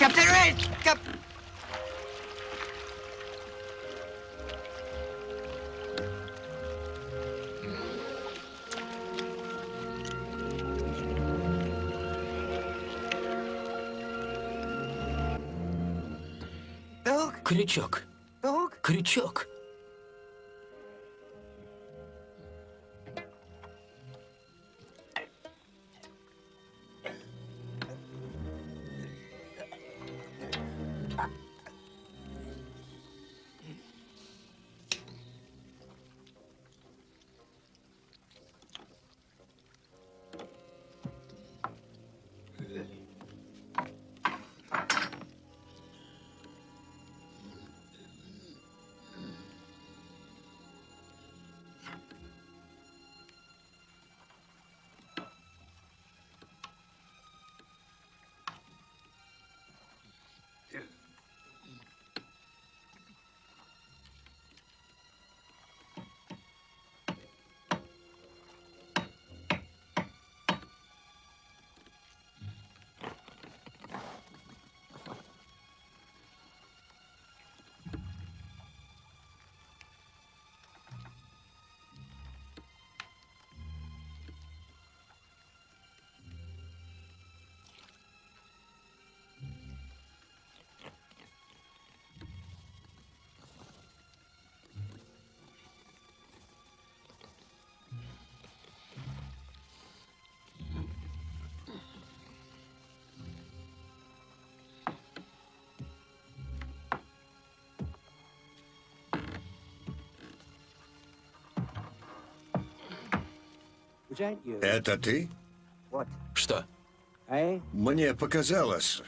Captain Red! Cap... Крючок. Крючок. Это ты? Что? Мне показалось.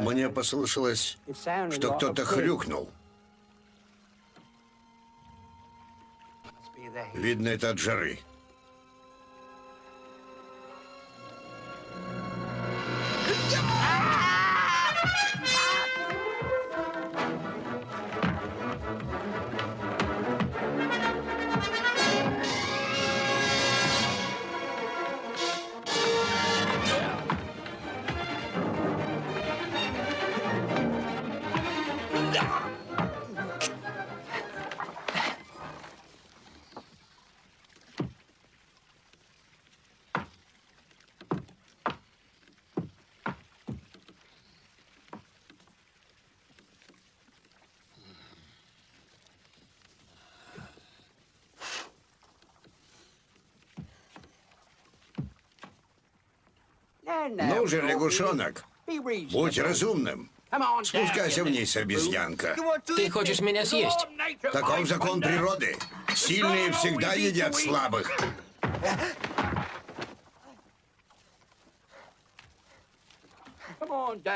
Мне послышалось, что кто-то хрюкнул. Видно, это от жары. Же, лягушонок, будь разумным. Спускайся вниз, обезьянка. Ты хочешь меня съесть? Таков закон природы. Сильные всегда едят слабых.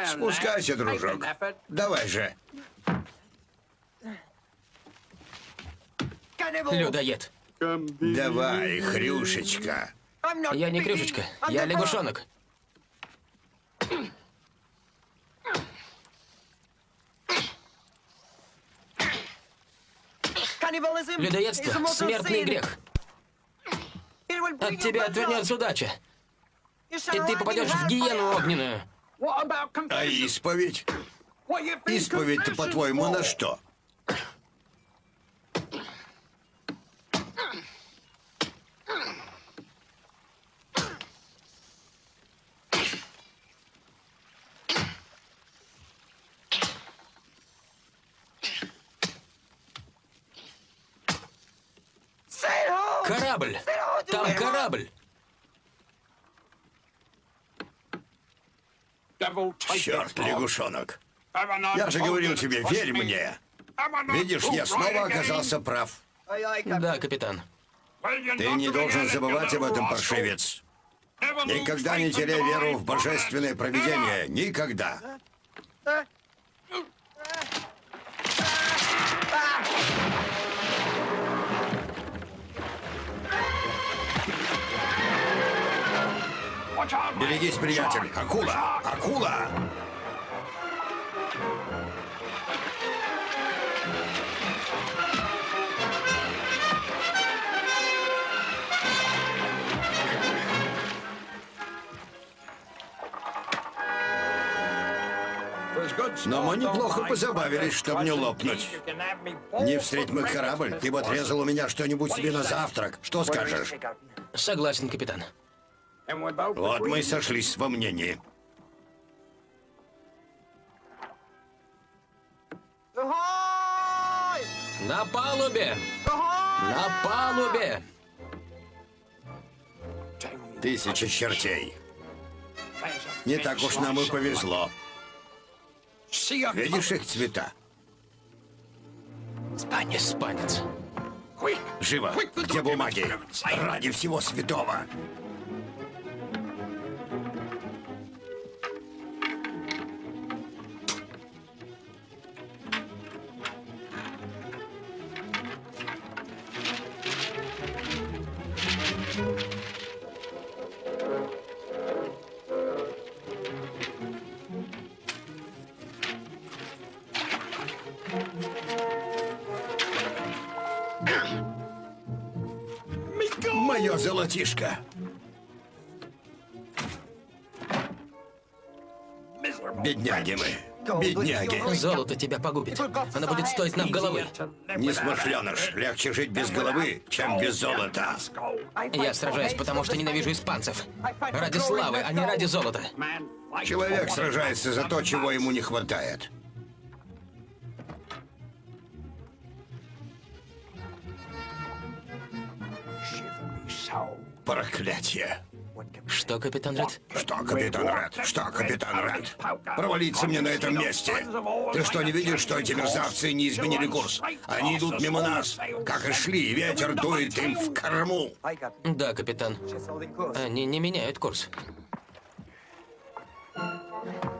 Спускайся, дружок. Давай же. Людоед. Давай, хрюшечка. Я не I'm я лягушонок. Людоедство смертный грех. От тебя отвернется удача. И ты попадешь в гиену огненную. А исповедь? Исповедь-то, по-твоему, на что? Черт, лягушонок. Я же говорил тебе, верь мне. Видишь, я снова оказался прав. Да, капитан. Ты не должен забывать об этом, паршивец. Никогда не теряй веру в божественное провидение. Никогда. Берегись, приятель. Акула! Акула! Но мы неплохо позабавились, чтобы не лопнуть. Не встреть мой корабль, ты бы отрезал у меня что-нибудь себе на завтрак. Что скажешь? Согласен, капитан. Вот мы и сошлись во мнении. На палубе! На палубе! Тысяча чертей. Не так уж нам и повезло. Видишь их цвета? Испанец. Живо! Где бумаги? Ради всего святого! Бедняги! Золото тебя погубит. Оно будет стоить нам головы. Несмышленыш, легче жить без головы, чем без золота. Я сражаюсь, потому что ненавижу испанцев. Ради славы, а не ради золота. Человек сражается за то, чего ему не хватает. Проклятие! Что, капитан Ред? Что, капитан Ред? Что, капитан Ред? Провалиться мне на этом месте. Ты что, не видишь, что эти мерзавцы не изменили курс? Они идут мимо нас, как и шли, и ветер дует им в корму. Да, капитан. Они не меняют курс. Perhaps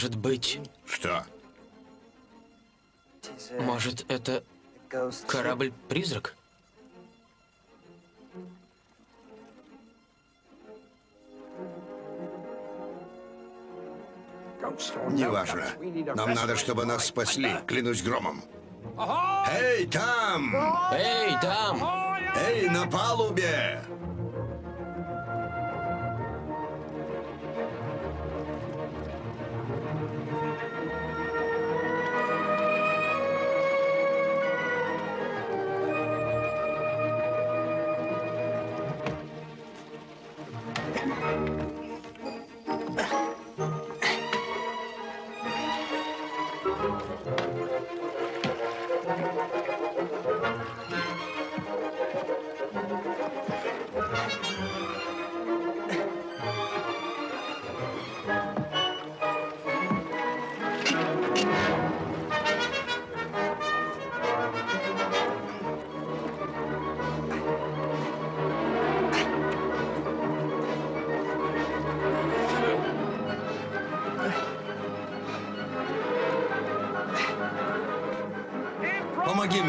Может быть, Что? может это корабль-призрак? Неважно. Нам надо, чтобы нас спасли, клянусь громом. Эй, там! Эй, там! Эй, на палубе!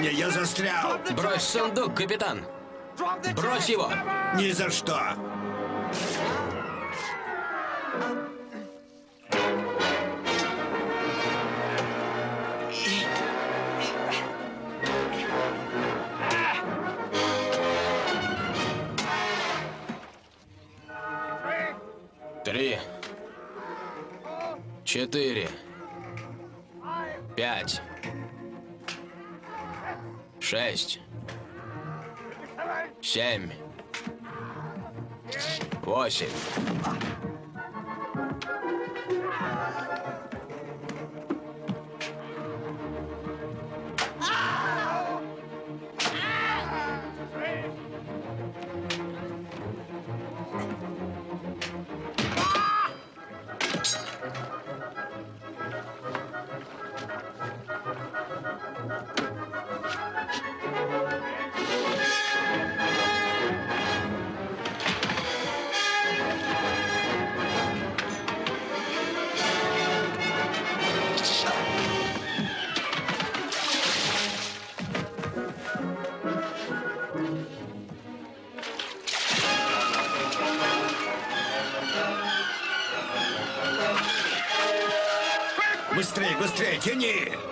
Мне, я застрял! Брось сундук, капитан! Брось его! Ни за что! Семь. Восемь. Быстрее, быстрее, тяни!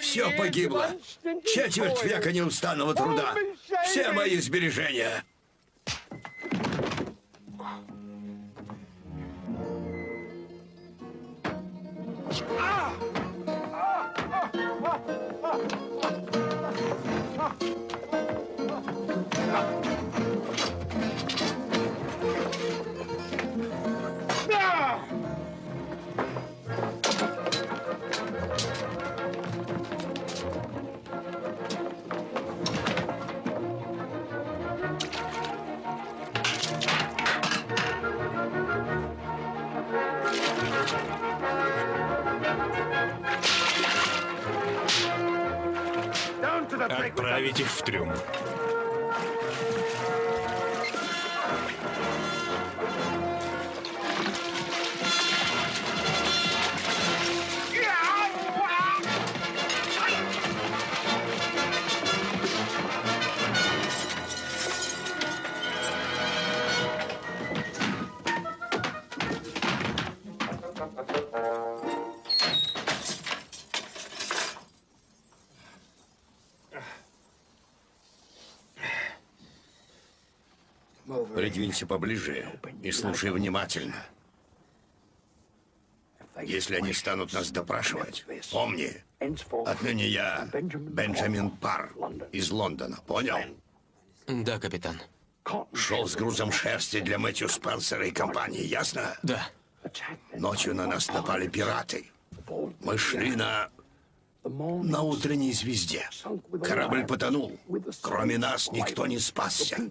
Все погибло. Четверть века неустанного труда. Все мои сбережения. Отправить их в трюм. Придвинься поближе и слушай внимательно. Если они станут нас допрашивать, помни, отныне я Бенджамин Пар из Лондона, понял? Да, капитан. Шел с грузом шерсти для Мэтью Спенсера и компании, ясно? Да. Ночью на нас напали пираты. Мы шли на... на утренней звезде. Корабль потонул. Кроме нас никто не спасся.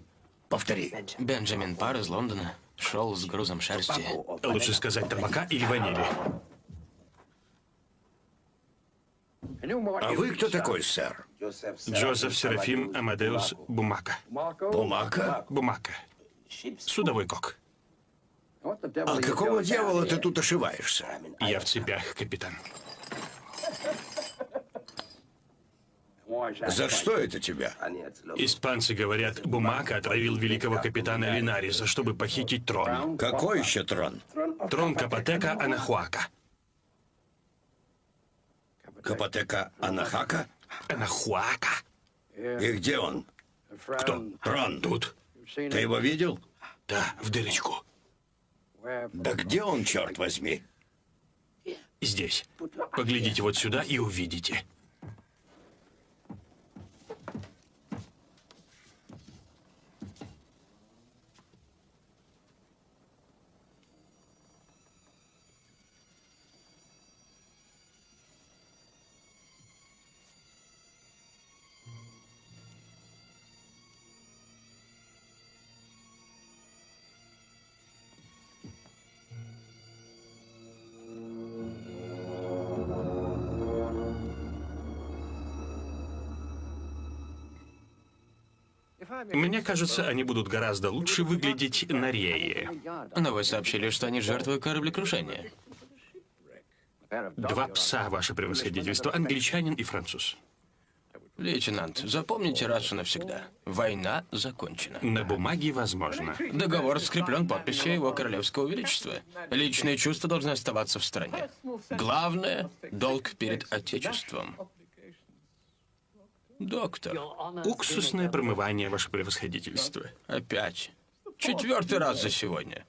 Повтори. Бенджамин Пар из Лондона шел с грузом шерсти. Лучше сказать табака или ванили. А вы кто такой, сэр? Джозеф Серафим Амадеус Бумака. Бумака? Бумака. Судовой кок. А какого дьявола ты тут ошиваешься? Я в цепях, капитан. За что это тебя? Испанцы говорят, Бумака отравил великого капитана Линариса, чтобы похитить трон. Какой еще трон? Трон Капотека Анахуака. Капотека Анахака? Анахуака? И где он? Кто? Трон. Тут? Ты его видел? Да, в дырочку. Да где он, черт возьми? Здесь. Поглядите вот сюда и увидите. Мне кажется, они будут гораздо лучше выглядеть на рее. Но вы сообщили, что они жертвы кораблекрушения. Два пса, ваше превосходительство, англичанин и француз. Лейтенант, запомните раз и навсегда. Война закончена. На бумаге возможно. Договор скреплен подписью его королевского величества. Личные чувства должны оставаться в стране. Главное — долг перед Отечеством. Доктор, Уксусное промывание, ваше превосходительство. опять. Четвертый раз за сегодня.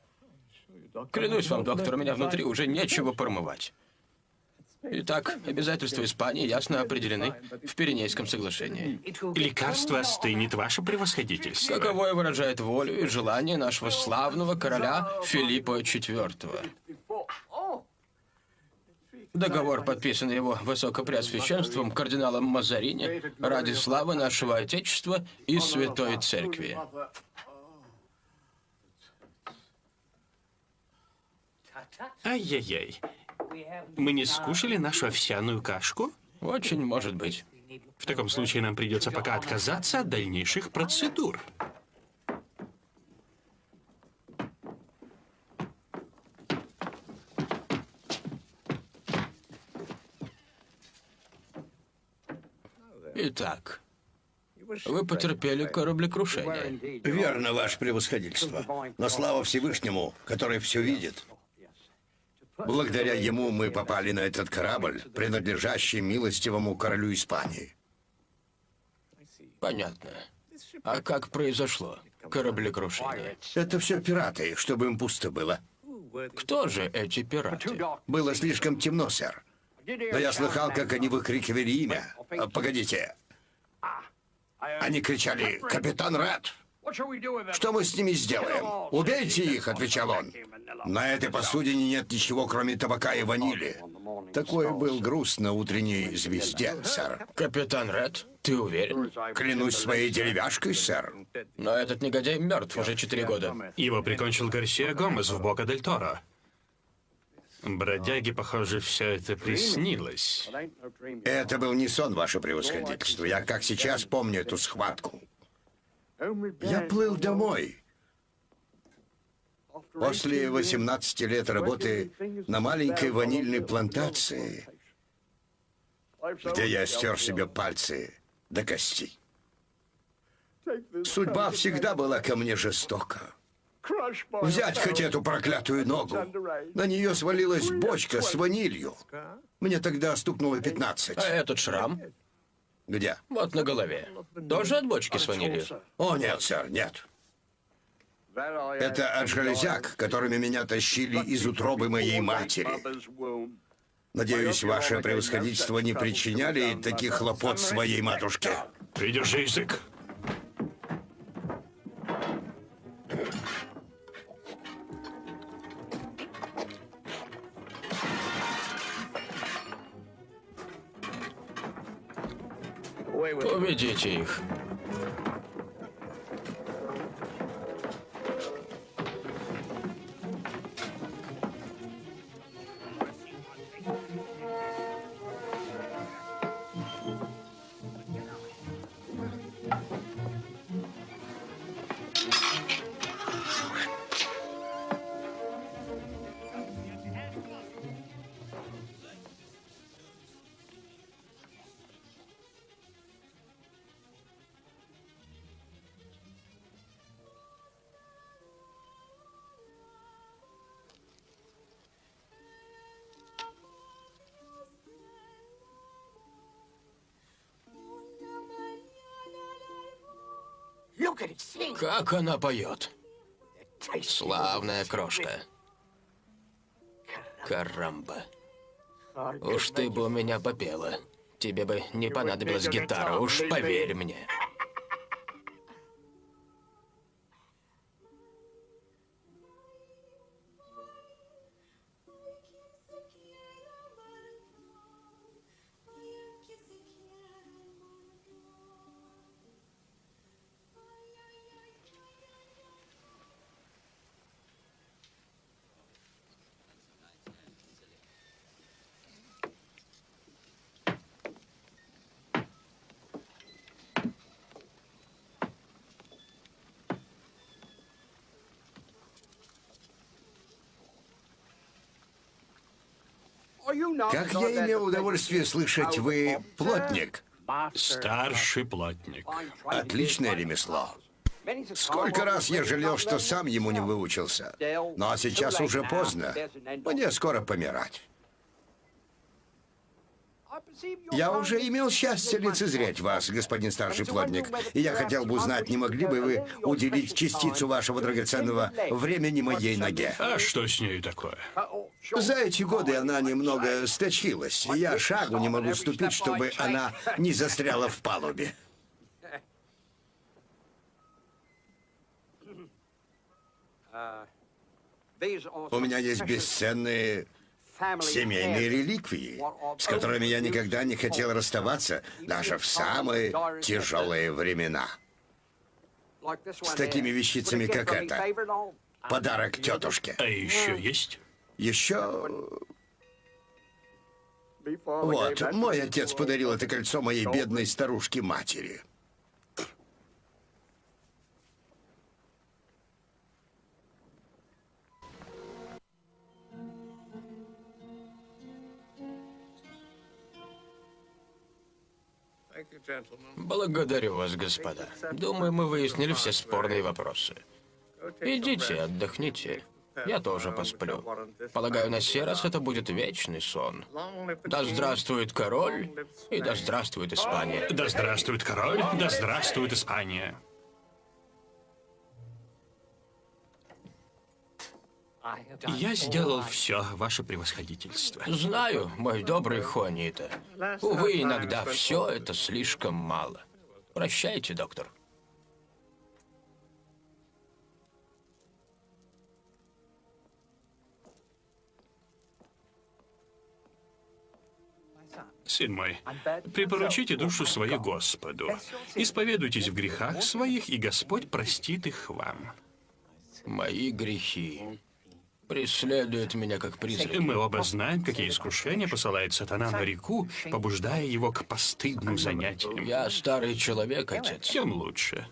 Клянусь вам, доктор, у меня внутри уже нечего промывать. Итак, обязательства Испании ясно определены в Пиренейском соглашении. Лекарство остынет, ваше превосходительство. Каковое выражает волю и желание нашего славного короля Филиппа IV. Договор, подписанный его высокопреосвященством кардиналом Мазарини ради славы нашего Отечества и Святой Церкви. Ай-яй-яй. Мы не скушали нашу овсяную кашку? Очень может быть. В таком случае нам придется пока отказаться от дальнейших процедур. Итак, вы потерпели кораблекрушение. Верно, ваше превосходительство. Но слава Всевышнему, который все видит. Благодаря ему мы попали на этот корабль, принадлежащий милостивому королю Испании. Понятно. А как произошло кораблекрушение? Это все пираты, чтобы им пусто было. Кто же эти пираты? Было слишком темно, сэр. Но я слыхал, как они выкрикивали имя. А, Погодите. Они кричали «Капитан Ред!» «Что мы с ними сделаем?» «Убейте их!» — отвечал он. «На этой посудине нет ничего, кроме табака и ванили». Такой был груз на утренней звезде, сэр. Капитан Ред, ты уверен? Клянусь своей деревяшкой, сэр. Но этот негодяй мертв уже четыре года. Его прикончил Гарсия Гомес в Бока дель Торо. Бродяге, похоже, все это приснилось. Это был не сон, ваше превосходительство. Я как сейчас помню эту схватку. Я плыл домой. После 18 лет работы на маленькой ванильной плантации, где я стер себе пальцы до костей. Судьба всегда была ко мне жестока. Взять хоть эту проклятую ногу. На нее свалилась бочка с ванилью. Мне тогда стукнуло 15. А этот шрам? Где? Вот на голове. Тоже от бочки с ванилью? О, нет, сэр, нет. Это от железяк, которыми меня тащили из утробы моей матери. Надеюсь, ваше превосходительство не причиняли таких хлопот своей матушке. Придержи язык. Уведите их. Как она поет. Славная крошка. Карамба. Уж ты бы у меня попела. Тебе бы не понадобилась гитара, уж поверь мне. Как я имел удовольствие слышать, вы плотник. Старший плотник. Отличное ремесло. Сколько раз я жалел, что сам ему не выучился. Ну а сейчас уже поздно. Мне скоро помирать. Я уже имел счастье лицезреть вас, господин старший плотник, и я хотел бы узнать, не могли бы вы уделить частицу вашего драгоценного времени моей ноге? А что с ней такое? За эти годы она немного сточилась, и я шагу не могу ступить, чтобы она не застряла в палубе. У меня есть бесценные семейные реликвии, с которыми я никогда не хотел расставаться, даже в самые тяжелые времена. С такими вещицами, как это. Подарок тетушке. А еще есть? Еще... Вот, мой отец подарил это кольцо моей бедной старушке-матери. Благодарю вас, господа. Думаю, мы выяснили все спорные вопросы. Идите, отдохните. Я тоже посплю. Полагаю, на сей раз это будет вечный сон. Да здравствует король, и да здравствует Испания. Да здравствует король, да здравствует Испания. Я сделал все, ваше превосходительство. Знаю, мой добрый Хуанита. Увы, иногда все это слишком мало. Прощайте, доктор. Сын мой, припоручите душу свою Господу. Исповедуйтесь в грехах своих, и Господь простит их вам. Мои грехи преследуют меня как призраки. Мы оба знаем, какие искушения посылает сатана на реку, побуждая его к постыдным занятиям. Я старый человек, отец. Тем лучше.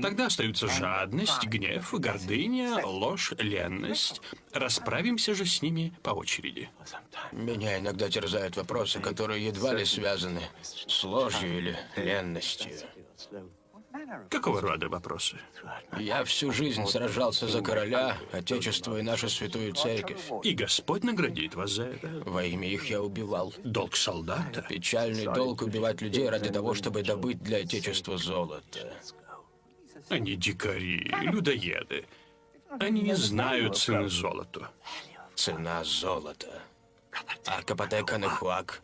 Тогда остаются жадность, гнев, гордыня, ложь, ленность. Расправимся же с ними по очереди. Меня иногда терзают вопросы, которые едва ли связаны с ложью или ленностью. Какого рода вопросы? Я всю жизнь сражался за короля, отечество и нашу святую церковь. И Господь наградит вас за это. Во имя их я убивал. Долг солдата. Печальный долг убивать людей ради того, чтобы добыть для отечества золото. Они дикари, людоеды. Они не знают цены золоту. Цена золота. А Капотека Нахуак.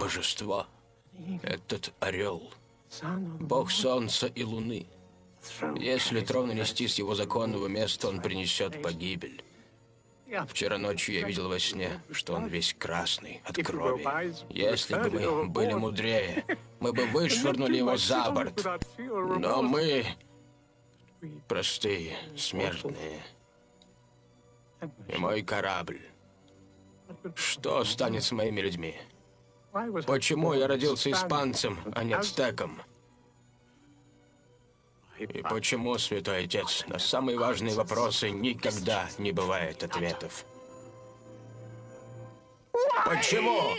Божество. Этот орел. Бог солнца и луны. Если трон нести с его законного места, он принесет погибель. Вчера ночью я видел во сне, что он весь красный от крови. Если бы мы были мудрее, мы бы вышвырнули его за борт. Но мы простые, смертные. И мой корабль. Что станет с моими людьми? Почему я родился испанцем, а не ацтеком? И почему, святой отец, на самые важные вопросы никогда не бывает ответов? Почему?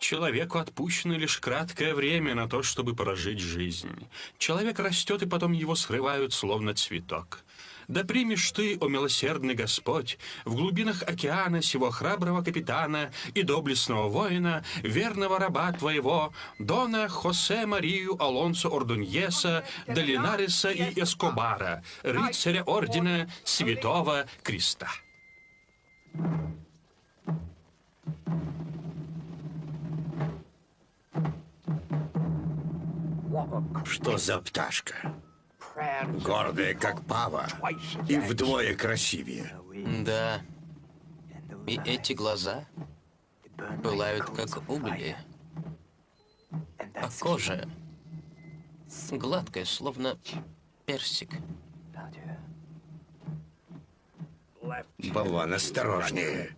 Человеку отпущено лишь краткое время на то, чтобы прожить жизнь. Человек растет, и потом его срывают, словно цветок. Да примешь ты, о милосердный Господь, в глубинах океана сего храброго капитана и доблестного воина, верного раба твоего, Дона Хосе Марию Алонсо Ордуньеса, Долинариса и Эскобара, рыцаря ордена Святого Креста. Что за пташка? Гордая, как пава, и вдвое красивее. Да. И эти глаза пылают, как угли. А кожа гладкая, словно персик. Болван, осторожнее.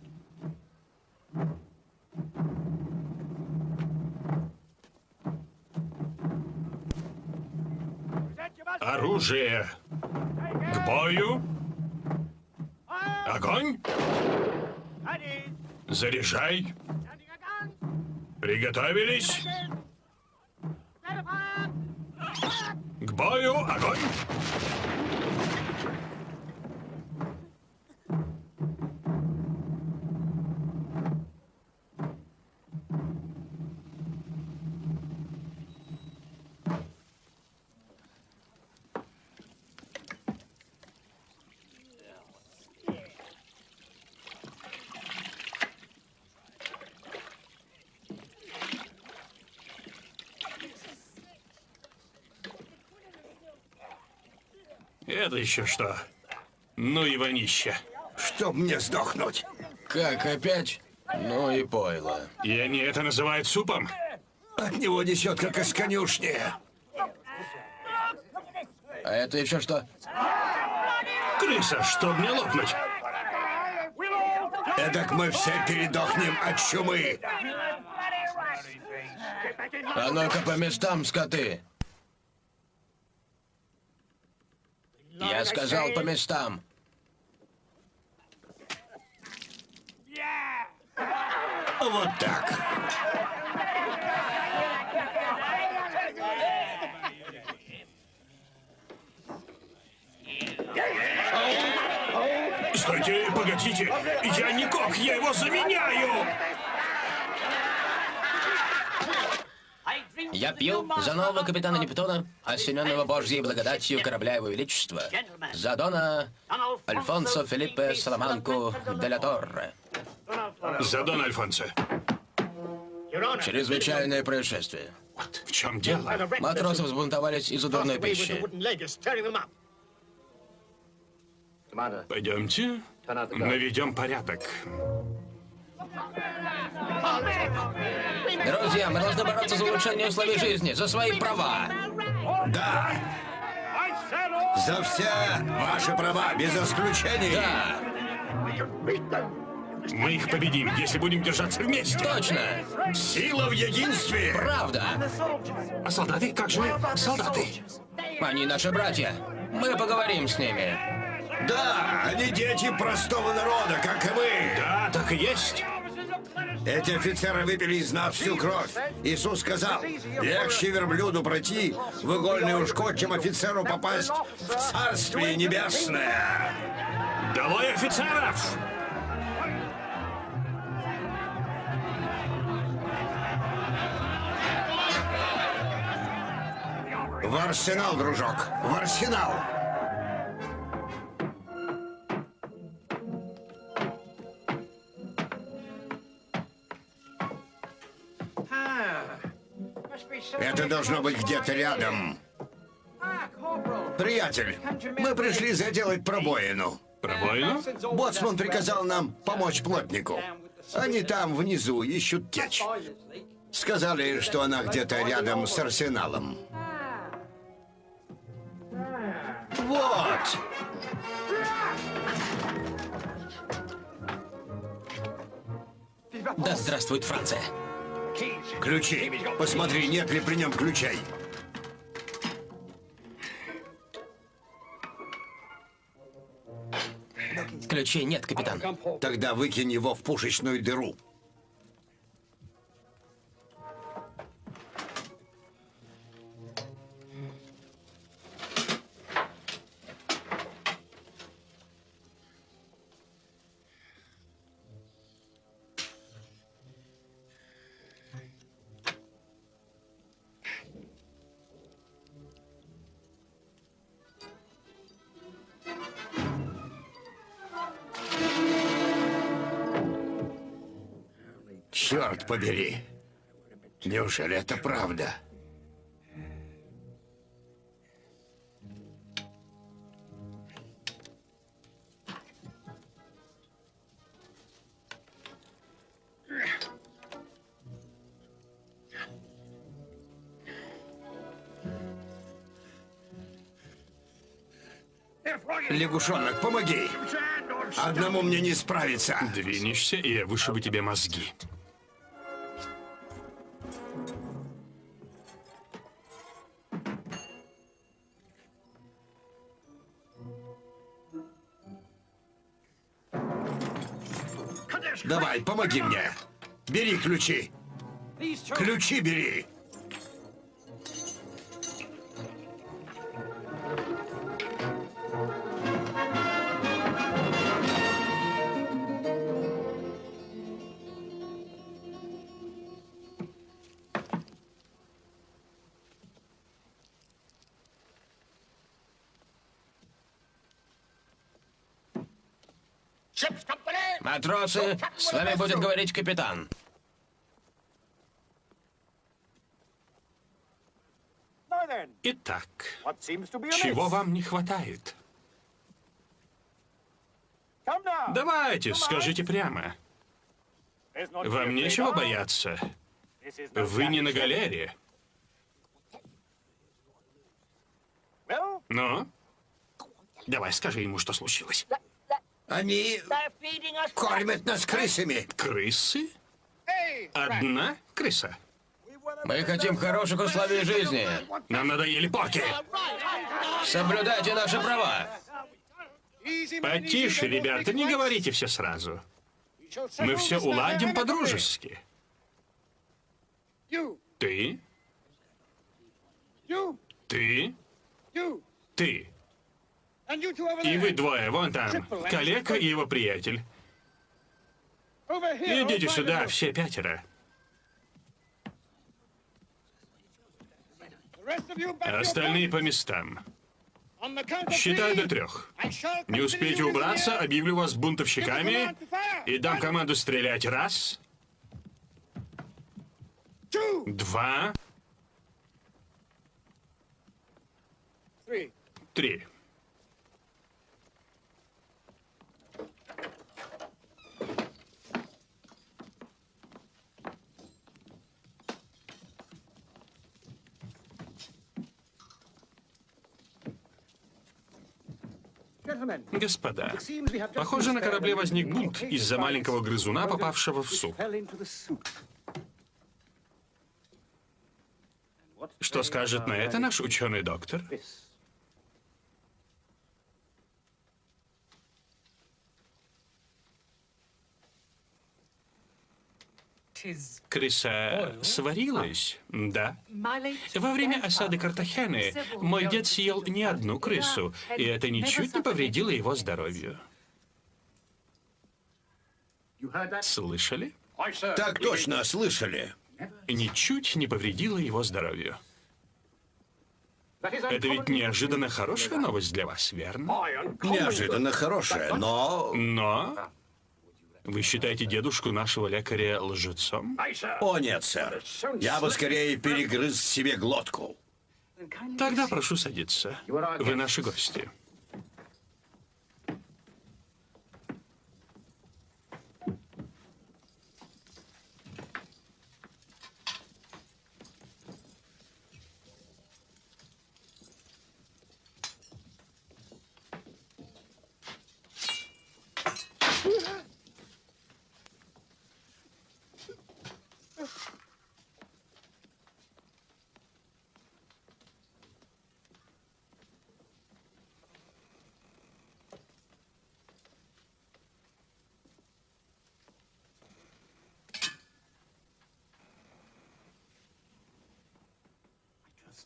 Оружие! К бою! Огонь! Заряжай! Приготовились! К бою, огонь! Это еще что? Ну и вонище. Чтоб мне сдохнуть. Как опять? Ну и пойло. И они это называют супом? От него несет, как из конюшни. А это еще что? Крыса, чтоб не лопнуть. Эдак мы все передохнем от чумы. А ну-ка по местам, скоты. Я сказал по местам. Вот так. Стойте, погодите. Я не кок, я его заменяю. Я пью за нового капитана Нептуна, осененного Божьей благодатью корабля Его Величества, за Дона Альфонсо Филиппе Саламанку де ла Торре. За Дон Альфонсо. Чрезвычайное происшествие. В чем дело? Матросы взбунтовались из-за дурной пищи. Пойдемте, наведем порядок. Друзья, мы должны бороться за улучшение условий жизни, за свои права. Да. За все ваши права, без исключений. Да, Мы их победим, если будем держаться вместе. точно. Сила в единстве. Правда. А солдаты? Как же солдаты? Они наши братья. Мы поговорим с ними. Да, они дети простого народа, как и мы. Да, так и есть. Эти офицеры выпили из нас всю кровь. Иисус сказал, легче верблюду пройти в игольный ушко, чем офицеру попасть в Царствие Небесное. Долой офицеров! В арсенал, дружок, в арсенал. Это должно быть где-то рядом. Приятель, мы пришли заделать пробоину. Пробоину? Боцман приказал нам помочь плотнику. Они там внизу ищут течь. Сказали, что она где-то рядом с арсеналом. Вот! Да здравствует Франция. Ключи. Посмотри, нет ли при нем ключей. Ключей нет, капитан. Тогда выкинь его в пушечную дыру. Побери. Неужели это правда? Лягушонок, помоги! Одному мне не справиться. Двинешься, и я вышибу тебе мозги. Давай, помоги мне. Бери ключи. Ключи бери. Chips, come Матросы, с вами будет говорить капитан. Итак, чего вам не хватает? Давайте, скажите прямо. Вам нечего бояться. Вы не на галере. Ну? Давай, скажи ему, что случилось. Они кормят нас крысами. Крысы? Одна крыса? Мы хотим хороших условий жизни. Нам надоели порки. Соблюдайте наши права. Потише, ребята, не говорите все сразу. Мы все уладим по-дружески. Ты, ты, ты. И вы двое, вон там, калека и его приятель. Идите сюда, все пятеро. Остальные по местам. Считаю до трех. Не успеете убраться, объявлю вас бунтовщиками и дам команду стрелять. Раз, два, три. Господа, похоже, на корабле возник бунт из-за маленького грызуна, попавшего в суп. Что скажет на это наш ученый-доктор? Крыса сварилась, да. Во время осады Картахены мой дед съел не одну крысу, и это ничуть не повредило его здоровью. Слышали? Так точно, слышали. Ничуть не повредило его здоровью. Это ведь неожиданно хорошая новость для вас, верно? Неожиданно хорошее, но... Но вы считаете дедушку нашего лекаря лжецом? О нет, сэр. Я бы скорее перегрыз себе глотку. Тогда прошу садиться. Вы наши гости.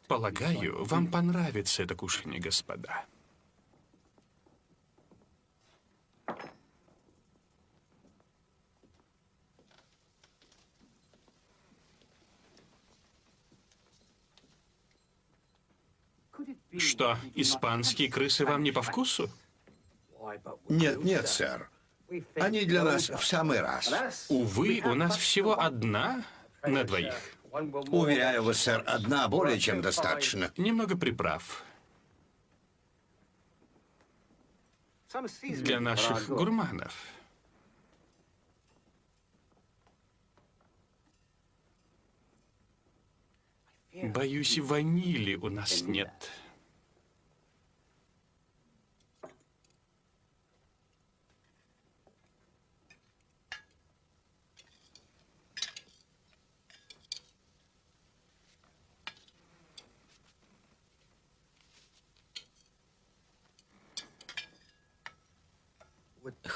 Полагаю, вам понравится это кушанье, господа. Что, испанские крысы вам не по вкусу? Нет, нет, сэр. Они для нас в самый раз. Увы, у нас всего одна на двоих. Уверяю вас, сэр, одна более чем достаточно. Немного приправ. Для наших гурманов. Боюсь, ванили у нас нет.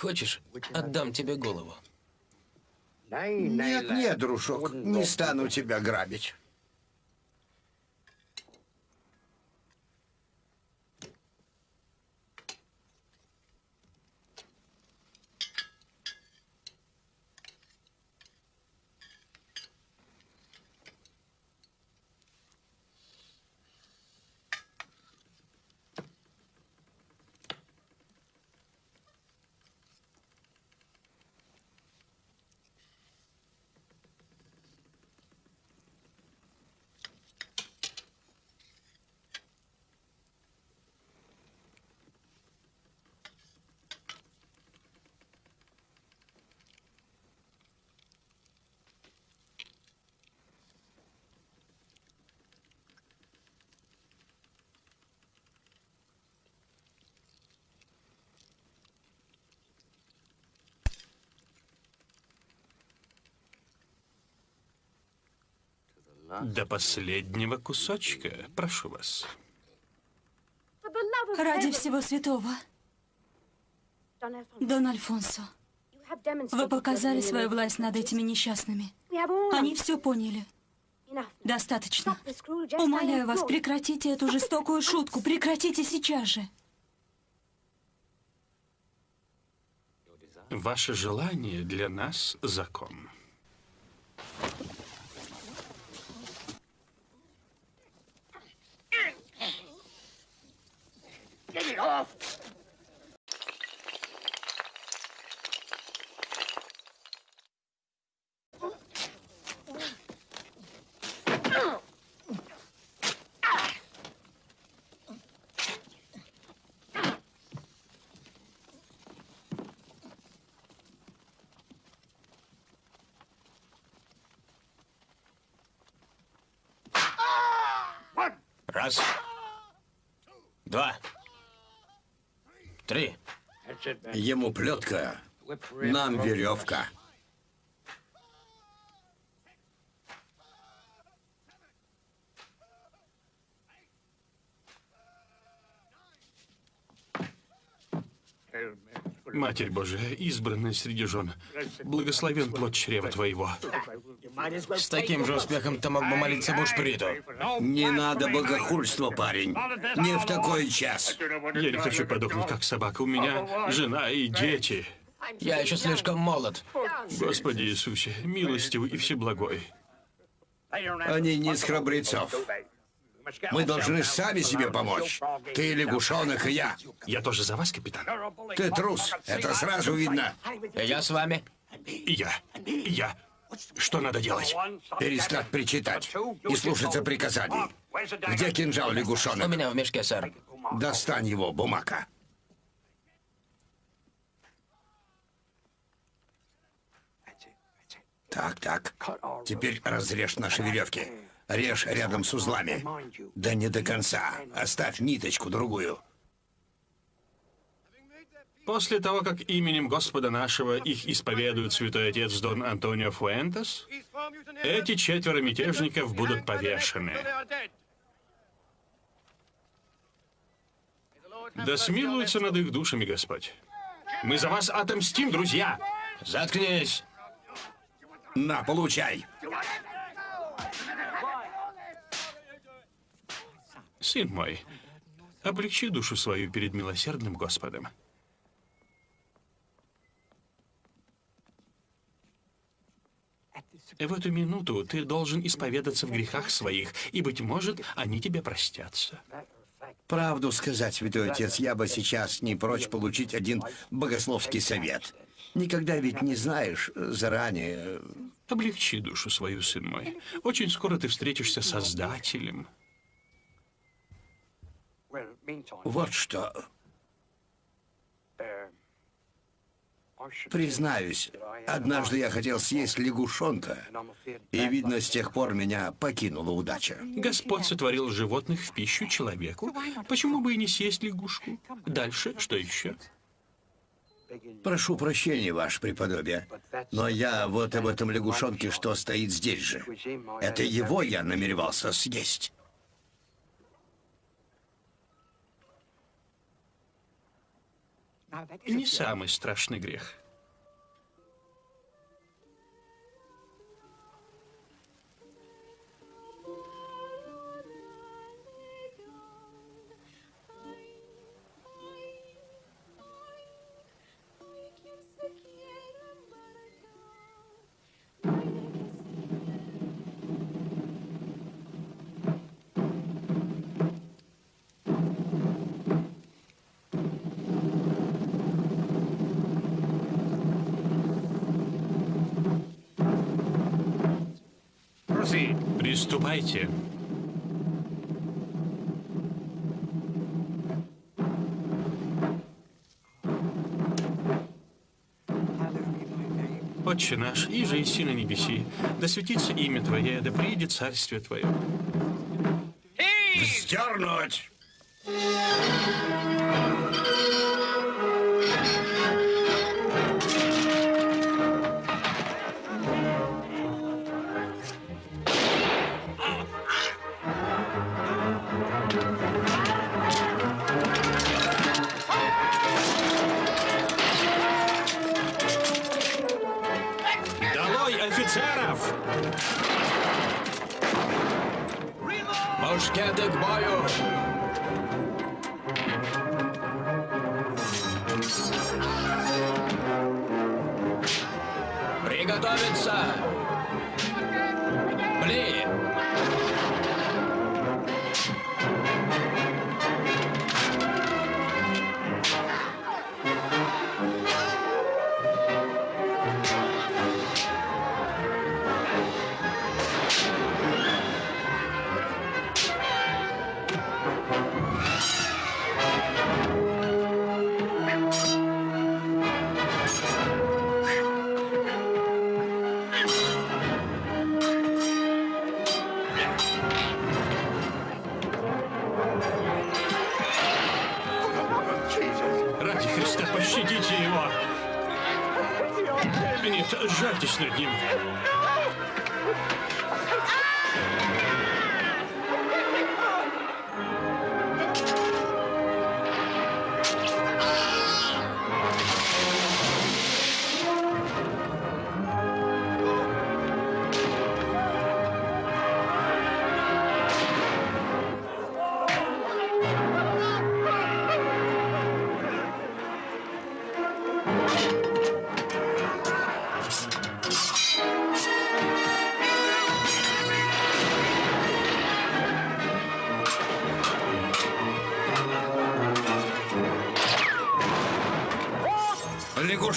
Хочешь, отдам тебе голову? Нет, нет, дружок, не стану тебя грабить. До последнего кусочка, прошу вас. Ради всего святого, Дон Альфонсо, вы показали свою власть над этими несчастными. Они все поняли. Достаточно. Умоляю вас, прекратите эту жестокую шутку. Прекратите сейчас же. Ваше желание для нас закон. Раз. Два. Три. Ему плетка, нам веревка. Матерь Божия, избранная среди жен, благословен плод чрева твоего. С таким же успехом ты мог бы молиться Бушприту. Не надо богохульства, парень. Не в такой час. Я не хочу подохнуть, как собака. У меня жена и дети. Я еще слишком молод. Господи Иисусе, милостивый и всеблагой. Они не из храбрецов. Мы должны сами себе помочь. Ты лягушонок и я. Я тоже за вас, капитан. Ты трус. Это сразу видно. Я с вами. И я. И я. Что надо делать? Перестать причитать и слушаться приказаний. Где кинжал, У лягушонок? меня в мешке, сэр. Достань его, бумака. Так, так. Теперь разрежь наши веревки. Режь рядом с узлами. Да не до конца. Оставь ниточку другую. После того, как именем Господа нашего их исповедует святой отец Дон Антонио Фуэнтес, эти четверо мятежников будут повешены. Да смилуется над их душами Господь. Мы за вас отомстим, друзья! Заткнись. На, получай. Сын мой, облегчи душу свою перед милосердным Господом. В эту минуту ты должен исповедаться в грехах своих, и, быть может, они тебе простятся. Правду сказать, святой отец, я бы сейчас не прочь получить один богословский совет. Никогда ведь не знаешь заранее. Облегчи душу свою, сын мой. Очень скоро ты встретишься с Создателем. Вот что. Признаюсь, однажды я хотел съесть лягушонка, и, видно, с тех пор меня покинула удача. Господь сотворил животных в пищу человеку. Почему бы и не съесть лягушку? Дальше, что еще? Прошу прощения, ваше преподобие, но я вот об этом лягушонке, что стоит здесь же. Это его я намеревался съесть. Не самый страшный грех. Приступайте. Отче наш, и же и на небеси, да светится имя Твое, да приедет царствие Твое. Вздернуть! Приготовиться! Бли!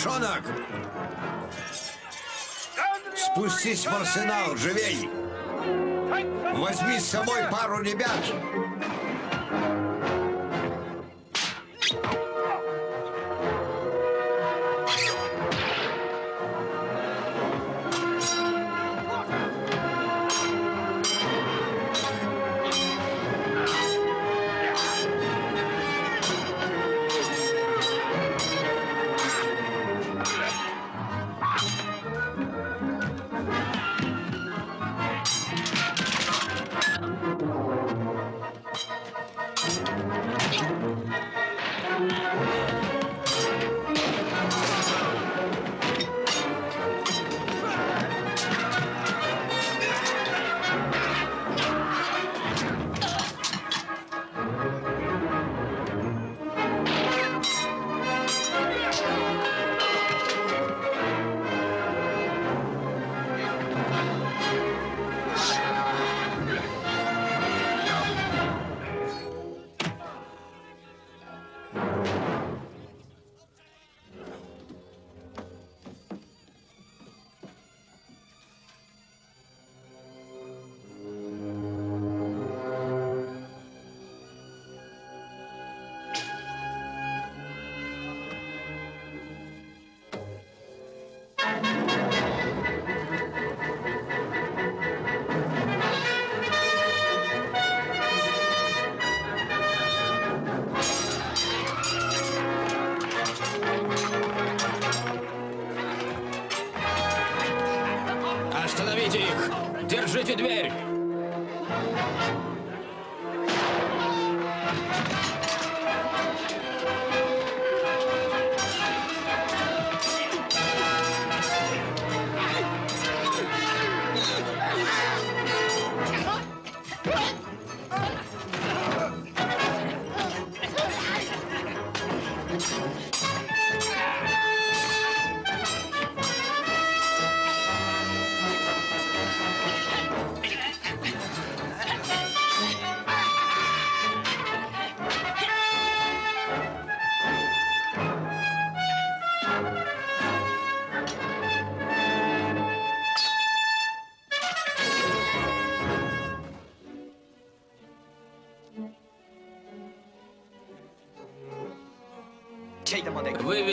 Лягушонок! Спустись в арсенал, живей! Возьми с собой пару ребят!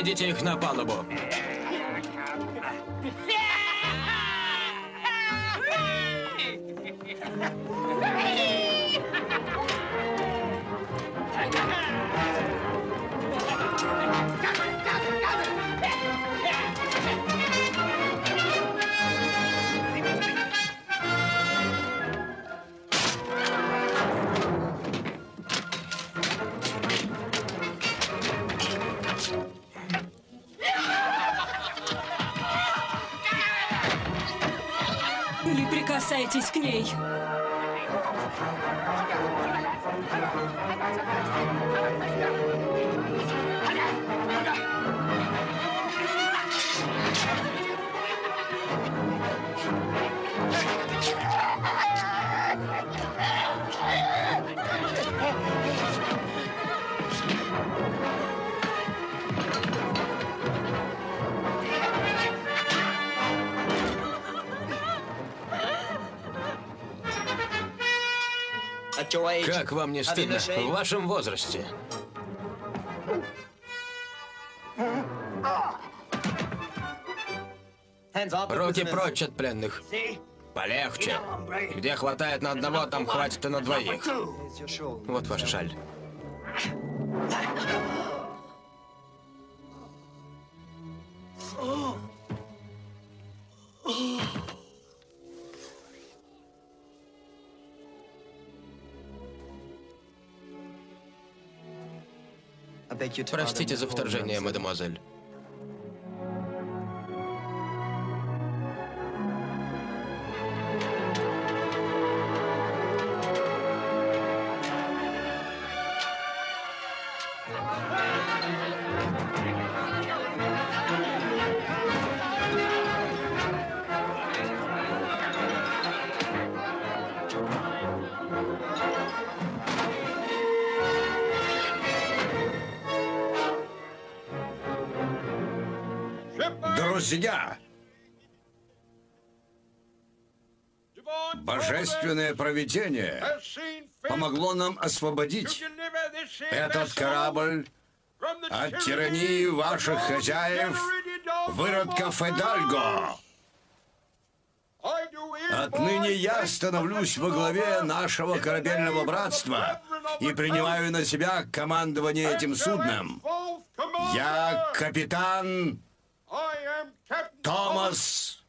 Выведите их на палубу. Как вам не стыдно в вашем возрасте? Руки прочь от пленных. Полегче. Где хватает на одного, там хватит и на двоих. Вот ваша шаль. Простите за вторжение, мадемуазель. Провидение помогло нам освободить этот корабль от тирании ваших хозяев, выродков Эдальго. Отныне я становлюсь во главе нашего корабельного братства и принимаю на себя командование этим судном. Я капитан Томас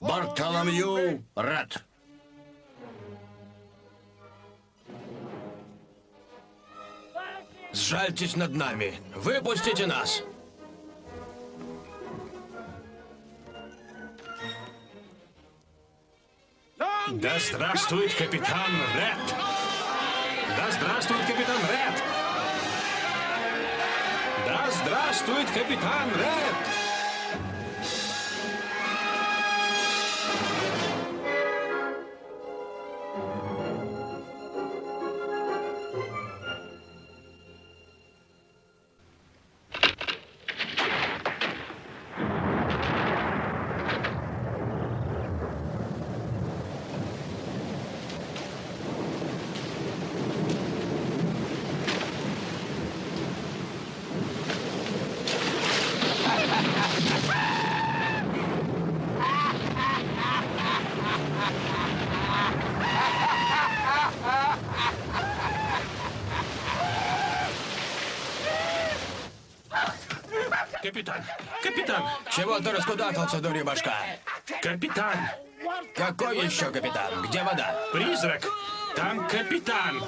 Бартоломью Ред. Сжальтесь над нами. Выпустите нас. Да здравствует капитан Ред! Да здравствует капитан Ред! Да здравствует капитан Ред! Ты раскудахтался, дурья башка? Капитан! Какой еще капитан? Где вода? Призрак! Там капитан!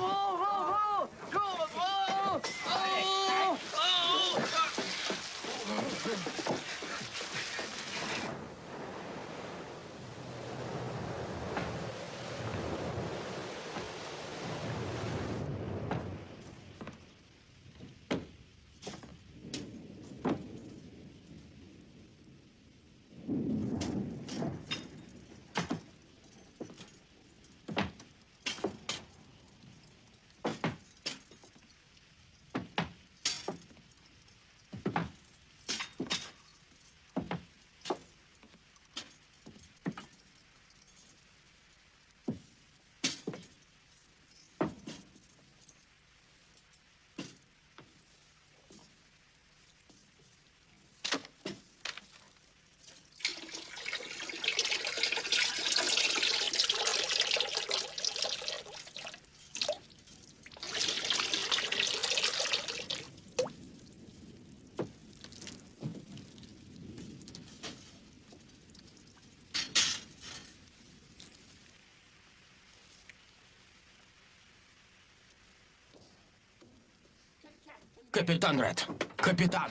Капитан Ред. Капитан.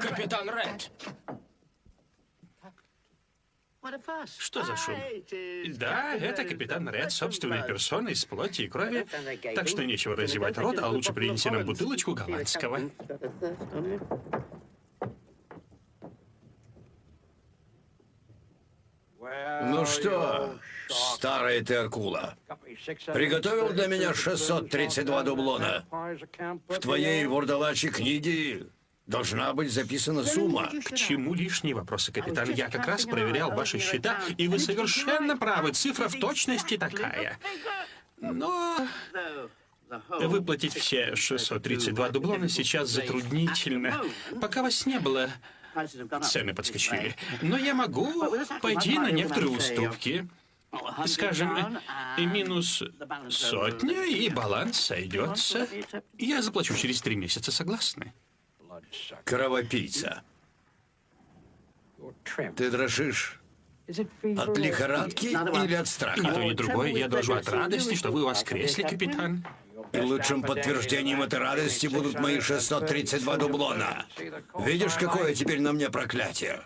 Капитан Ред. Что за шум? Да, это капитан Ред собственной персоной из плоти и крови. Так что нечего разевать рот, а лучше принеси нам бутылочку голландского. Ну что, старая ты акула, приготовил для меня 632 дублона. В твоей вурдалачьей книге должна быть записана сумма. К чему лишние вопросы, капитан? Я как раз проверял ваши счета, и вы совершенно правы. Цифра в точности такая. Но выплатить все 632 дублона сейчас затруднительно. Пока вас не было, цены подскочили. Но я могу пойти на некоторые уступки. Скажем, и минус сотня, и баланс сойдется. Я заплачу через три месяца, согласны? Кровопийца. Ты дрожишь от лихорадки или от страха? то, ни другое. Я дрожу от радости, что вы воскресли, капитан. И лучшим подтверждением этой радости будут мои 632 дублона. Видишь, какое теперь на мне проклятие?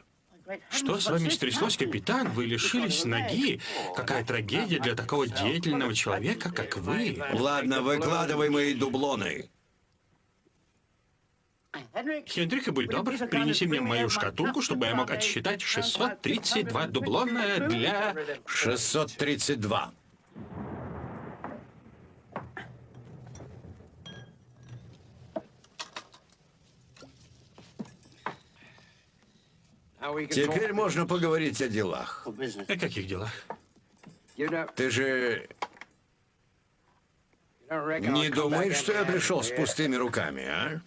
Что с вами стряслось, капитан? Вы лишились ноги? Какая трагедия для такого деятельного человека, как вы. Ладно, выкладывай мои дублоны. Хендрик, будь добр, принеси мне мою шкатулку, чтобы я мог отсчитать 632 дублона для... 632. Теперь можно поговорить о делах. О каких делах? Ты же не думаешь, что я пришел с пустыми руками, а?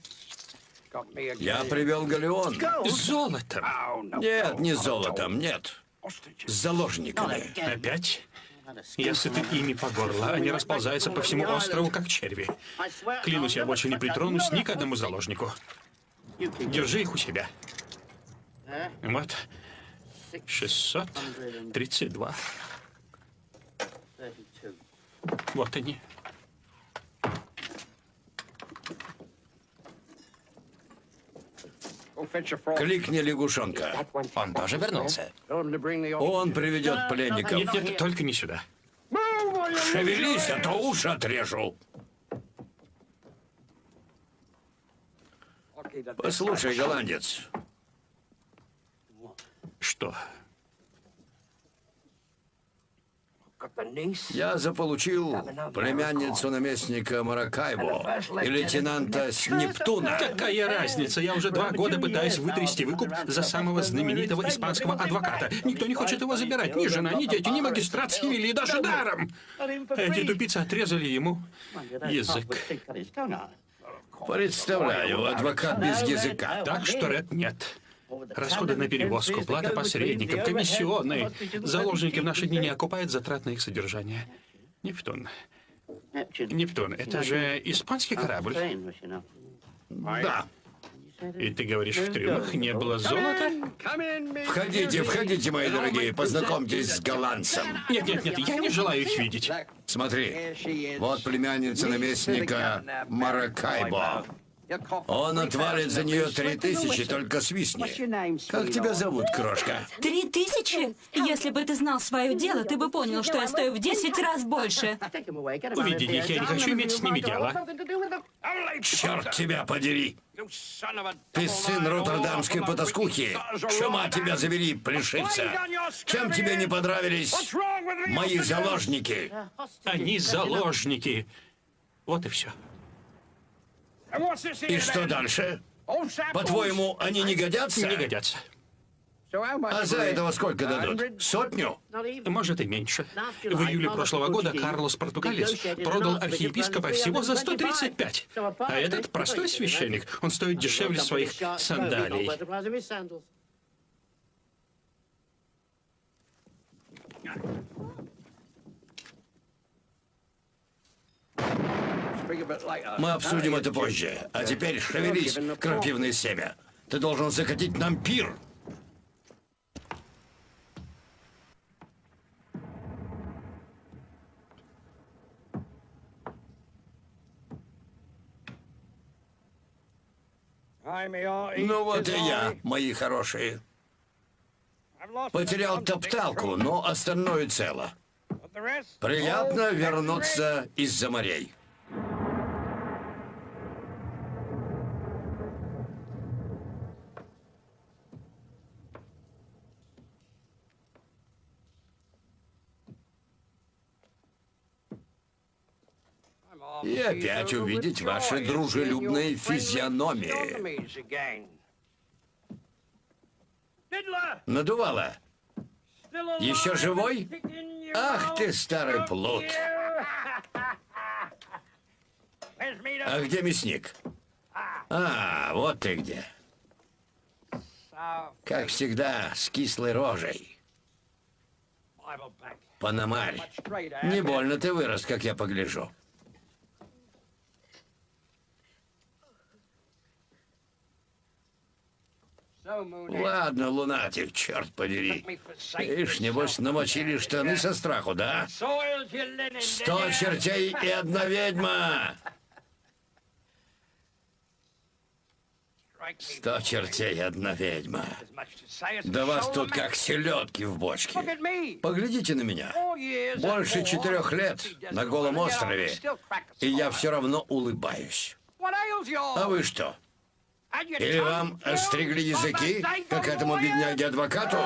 Я привел галеон. Золотом. Нет, не золотом, нет. С заложниками. Опять? Я сыты ими по горло. Они расползаются по всему острову, как черви. Клянусь, я больше не притронусь ни к одному заложнику. Держи их у себя. Вот. 632. Вот они. Кликни лягушонка. Он тоже вернулся. Он приведет пленников. Нет, нет, только не сюда. Шевелись, а то уши отрежу. Послушай, голландец, Что? я заполучил племянницу наместника Маракайбо и лейтенанта с Нептуна. Какая разница? Я уже два года пытаюсь вытрясти выкуп за самого знаменитого испанского адвоката. Никто не хочет его забирать. Ни жена, ни дети, ни магистрат с и даже даром. Эти тупицы отрезали ему язык. Представляю, адвокат без языка. Так что, Ред, нет. Расходы на перевозку, плата посредникам, комиссионные. Заложники в наши дни не окупают затрат на их содержание. Нептун. Нептун, это же испанский корабль. Да. И ты говоришь, в трюмах не было золота? Входите, входите, мои дорогие, познакомьтесь с голландцем. Нет, нет, нет, я не желаю их видеть. Смотри, вот племянница наместника Маракайбо. Он отвалит за нее три тысячи, только свистни. Как тебя зовут, крошка? Три тысячи? Если бы ты знал свое дело, ты бы понял, что я стою в десять раз больше. Уведите их, я не хочу иметь с ними дело. Черт тебя подери! Ты сын роттердамской потаскухи. Чума тебя забери, плешивца. Чем тебе не понравились мои заложники? Они заложники. Вот и все. И что дальше? По-твоему, они не годятся? Не годятся. А за этого сколько дадут? Сотню? Может и меньше. В июле прошлого года Карлос Португалец продал архиепископа всего за 135. А этот простой священник, он стоит дешевле своих сандалий. Мы обсудим это позже. А теперь шевелись, крапивное семя. Ты должен закатить нам пир. Ну вот и я, мои хорошие. Потерял топталку, но остальное цело. Приятно вернуться из-за морей. И опять увидеть ваши дружелюбные физиономии. Надувало. Еще живой? Ах ты, старый плут. А где мясник? А, вот ты где. Как всегда, с кислой рожей. Панамарь. Не больно ты вырос, как я погляжу. Ладно, лунатик, черт подери. Ишь, небось, намочили штаны со страху, да? Сто чертей и одна ведьма! Сто чертей и одна ведьма. Да вас тут как селедки в бочке. Поглядите на меня. Больше четырех лет на голом острове, и я все равно улыбаюсь. А вы что? Или вам остригли языки, как этому бедняге-адвокату?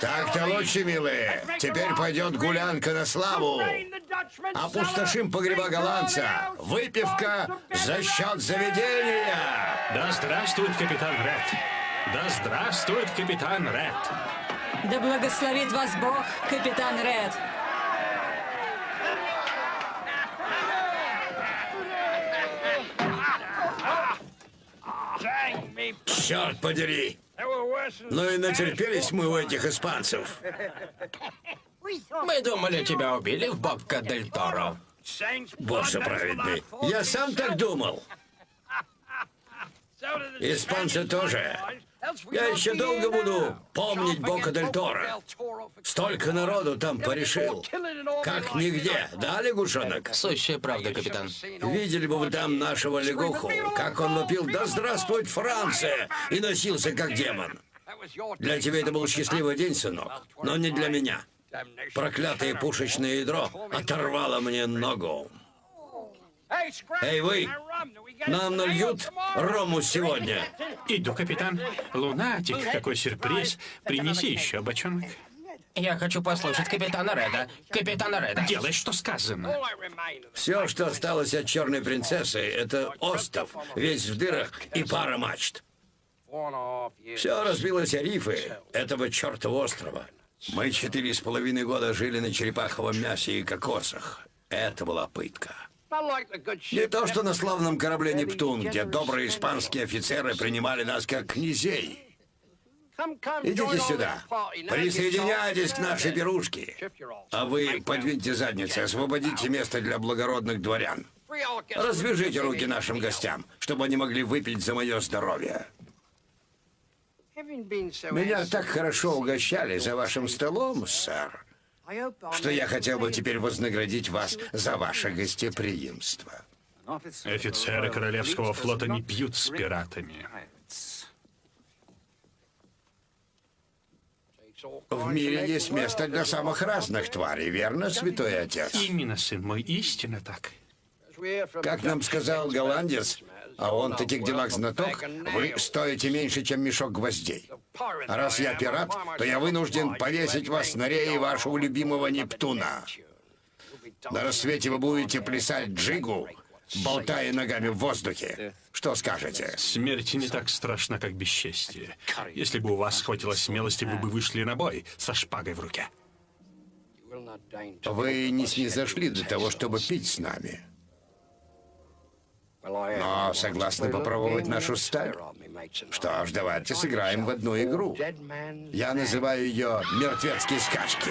Так-то лучше, милые. Теперь пойдет гулянка на славу. Опустошим погреба голландца. Выпивка за счет заведения. Да здравствует капитан Ред. Да здравствует капитан Ред. Да благословит вас Бог, капитан Ред. Черт подери! Ну и натерпелись мы у этих испанцев. Мы думали, тебя убили в Бобка Дель Торо. Боже праведный. Я сам так думал. Испанцы тоже. Я еще долго буду помнить Бока Дель Торо. Столько народу там порешил. Как нигде, да, лягушонок? Сущая правда, капитан. Видели бы вы там нашего лягуху, как он вопил «Да здравствует Франция!» и носился как демон. Для тебя это был счастливый день, сынок, но не для меня. Проклятое пушечное ядро оторвало мне ногу. Эй, вы! Нам нальют рому сегодня. Иду, капитан. Лунатик, какой сюрприз. Принеси еще бочонок. Я хочу послушать капитана Реда. Капитана Реда. Делай, что сказано. Все, что осталось от черной принцессы, это остов, весь в дырах и пара мачт. Все разбилось о рифы этого чертова острова. Мы четыре с половиной года жили на черепаховом мясе и кокосах. Это была пытка. Не то, что на славном корабле «Нептун», где добрые испанские офицеры принимали нас как князей. Идите сюда. Присоединяйтесь к нашей пирушке. А вы подвиньте задницы, освободите место для благородных дворян. Развяжите руки нашим гостям, чтобы они могли выпить за мое здоровье. Меня так хорошо угощали за вашим столом, сэр, что я хотел бы теперь вознаградить вас за ваше гостеприимство. Офицеры Королевского флота не пьют с пиратами. В мире есть место для самых разных тварей, верно, святой отец? Именно, сын мой, истинно так. Как нам сказал голландец, а он в таких делах знаток, вы стоите меньше, чем мешок гвоздей. А раз я пират, то я вынужден повесить вас на рее вашего любимого Нептуна. На рассвете вы будете плясать джигу, болтая ногами в воздухе. Что скажете? Смерть не так страшна, как бесчестие. Если бы у вас хватило смелости, вы бы вышли на бой со шпагой в руке. Вы не снизошли до того, чтобы пить с нами. Но согласны попробовать нашу сталь? Что ж, давайте сыграем в одну игру. Я называю ее «Мертвецкие скачки».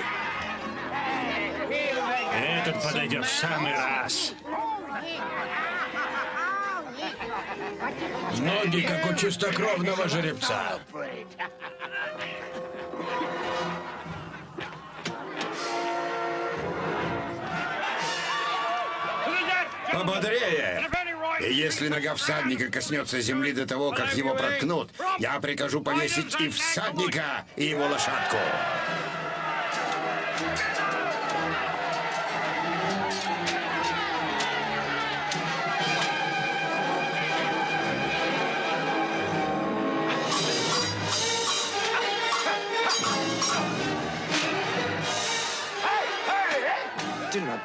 Этот подойдет в самый раз. Ноги, как у чистокровного жеребца. Пободрее! Если нога всадника коснется земли до того, как его проткнут, я прикажу повесить и всадника, и его лошадку.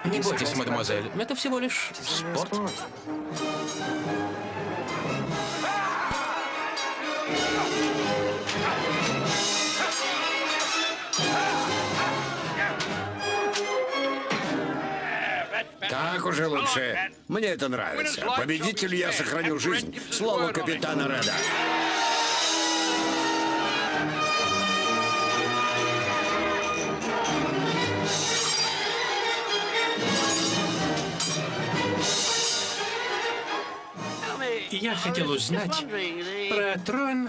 Не бойтесь, мадемуазель, это всего лишь спорт. Так уже лучше. Мне это нравится. Победителю я сохраню жизнь. Слово капитана Реда. Я хотел узнать про трон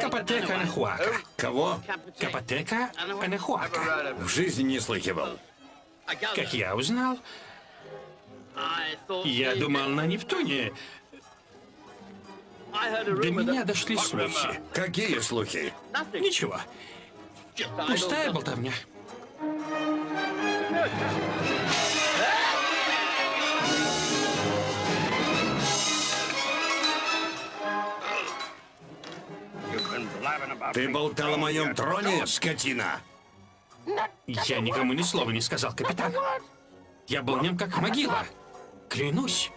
Капотека Анахуака. Кого? Капотека Анахуака. В жизни не слыхивал. Как я узнал, я думал на Нептуне. До меня дошли слухи. Какие слухи? Ничего. Пустая болтовня. Ты болтал о моем троне, скотина? Я никому ни слова не сказал, капитан. Я был нем как могила. Клянусь.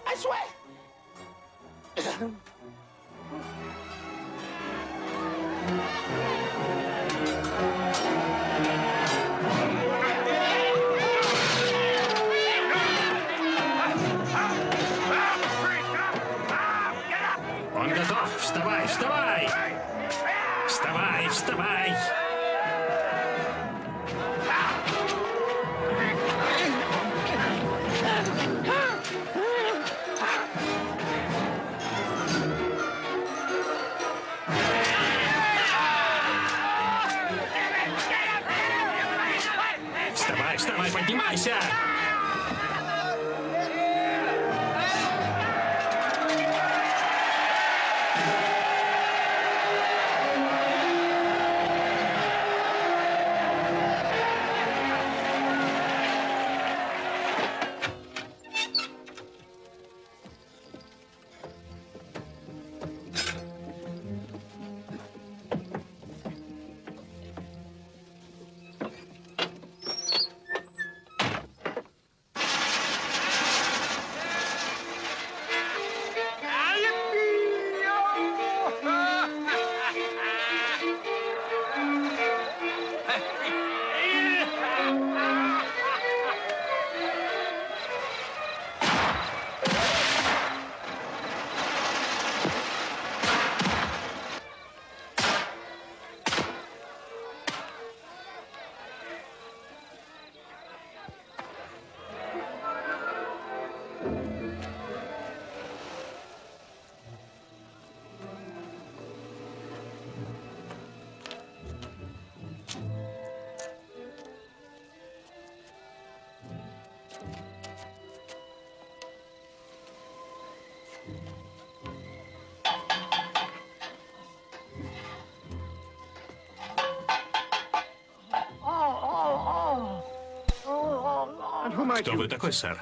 Кто вы такой, сэр?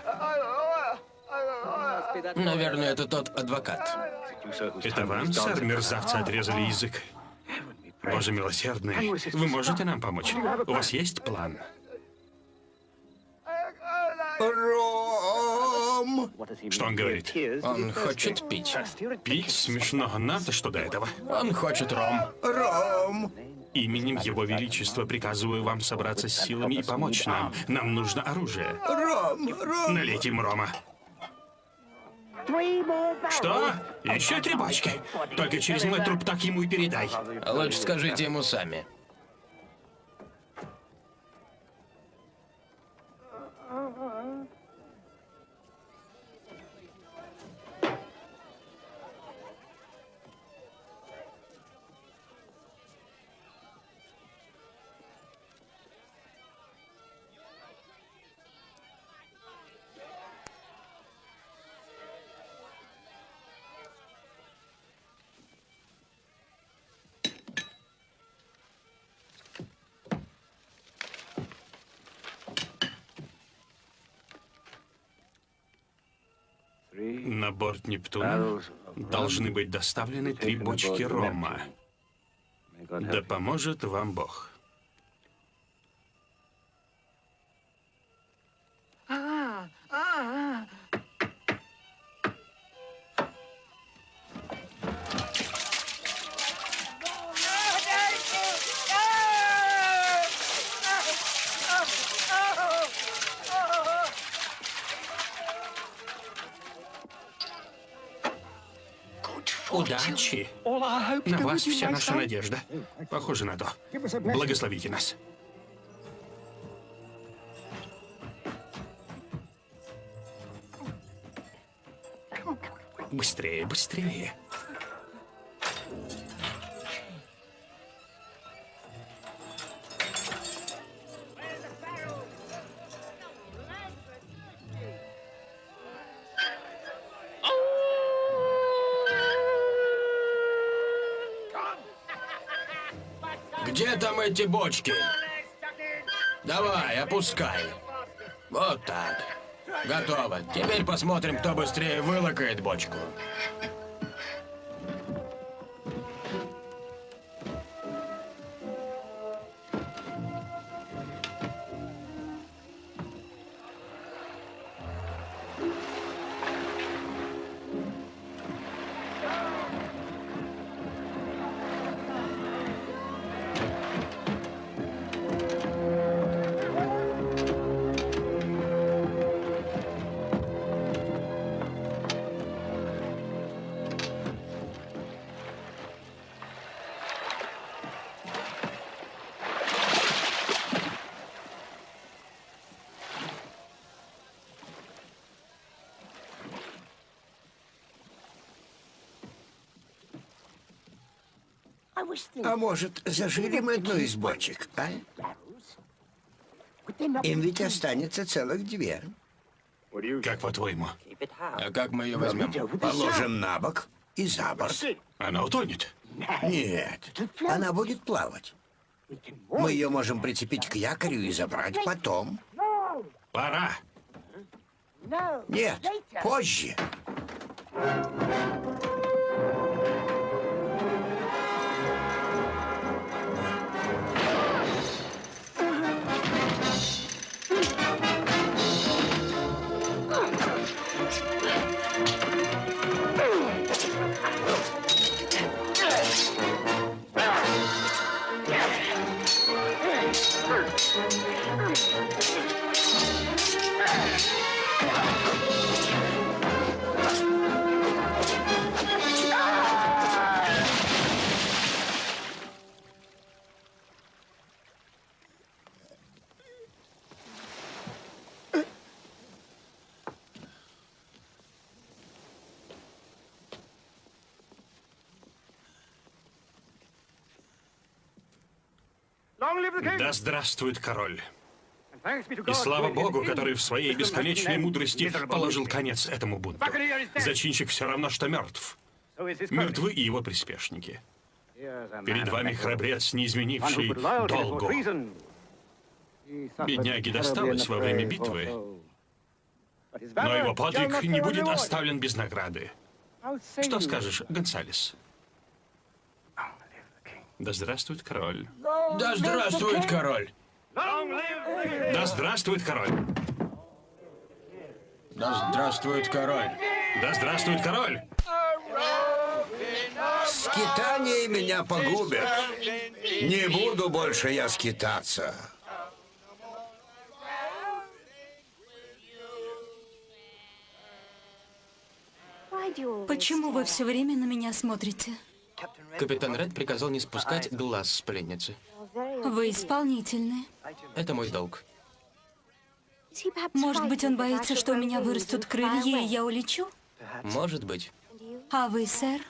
Наверное, это тот адвокат. Это вам, сэр, мерзавцы отрезали язык? Боже милосердный, вы можете нам помочь? У вас есть план? Ром! Что он говорит? Он хочет пить. Пить смешно. Нам-то что до этого? Он хочет ром. Ром! Именем Его Величества приказываю вам собраться с силами и помочь нам. Нам нужно оружие. Ром! Ром! Налейте им рома. Что? Еще три бочки? Только через мой труп так ему и передай. Лучше скажите ему сами. Борт Нептуна должны быть доставлены три бочки рома. Да поможет вам Бог. Удачи! На вас вся наша надежда. Похоже на то. Благословите нас. Быстрее, быстрее. Где там эти бочки? Давай, опускай. Вот так. Готово. Теперь посмотрим, кто быстрее вылакает бочку. А может, зажили одну из бочек, а? Им ведь останется целых две. Как по-твоему? А как мы ее возьмем? Положим на бок и за борт. Она утонет? Нет, она будет плавать. Мы ее можем прицепить к якорю и забрать потом. Пора. Нет, позже. Да здравствует король. И слава богу, который в своей бесконечной мудрости положил конец этому бунту. Зачинщик все равно, что мертв. Мертвы и его приспешники. Перед вами храбрец, не изменивший долгу. Бедняге досталось во время битвы, но его подвиг не будет оставлен без награды. Что скажешь, Гонсалес? Да здравствует король. Да здравствует король! Да здравствует король! Да здравствует король! Да здравствует король! Скитание меня погубит. Не буду больше я скитаться. Почему вы все время на меня смотрите? Капитан Ред приказал не спускать глаз с пленницы. Вы исполнительны. Это мой долг. Может быть, он боится, что у меня вырастут крылья, и я улечу? Может быть. А вы, сэр?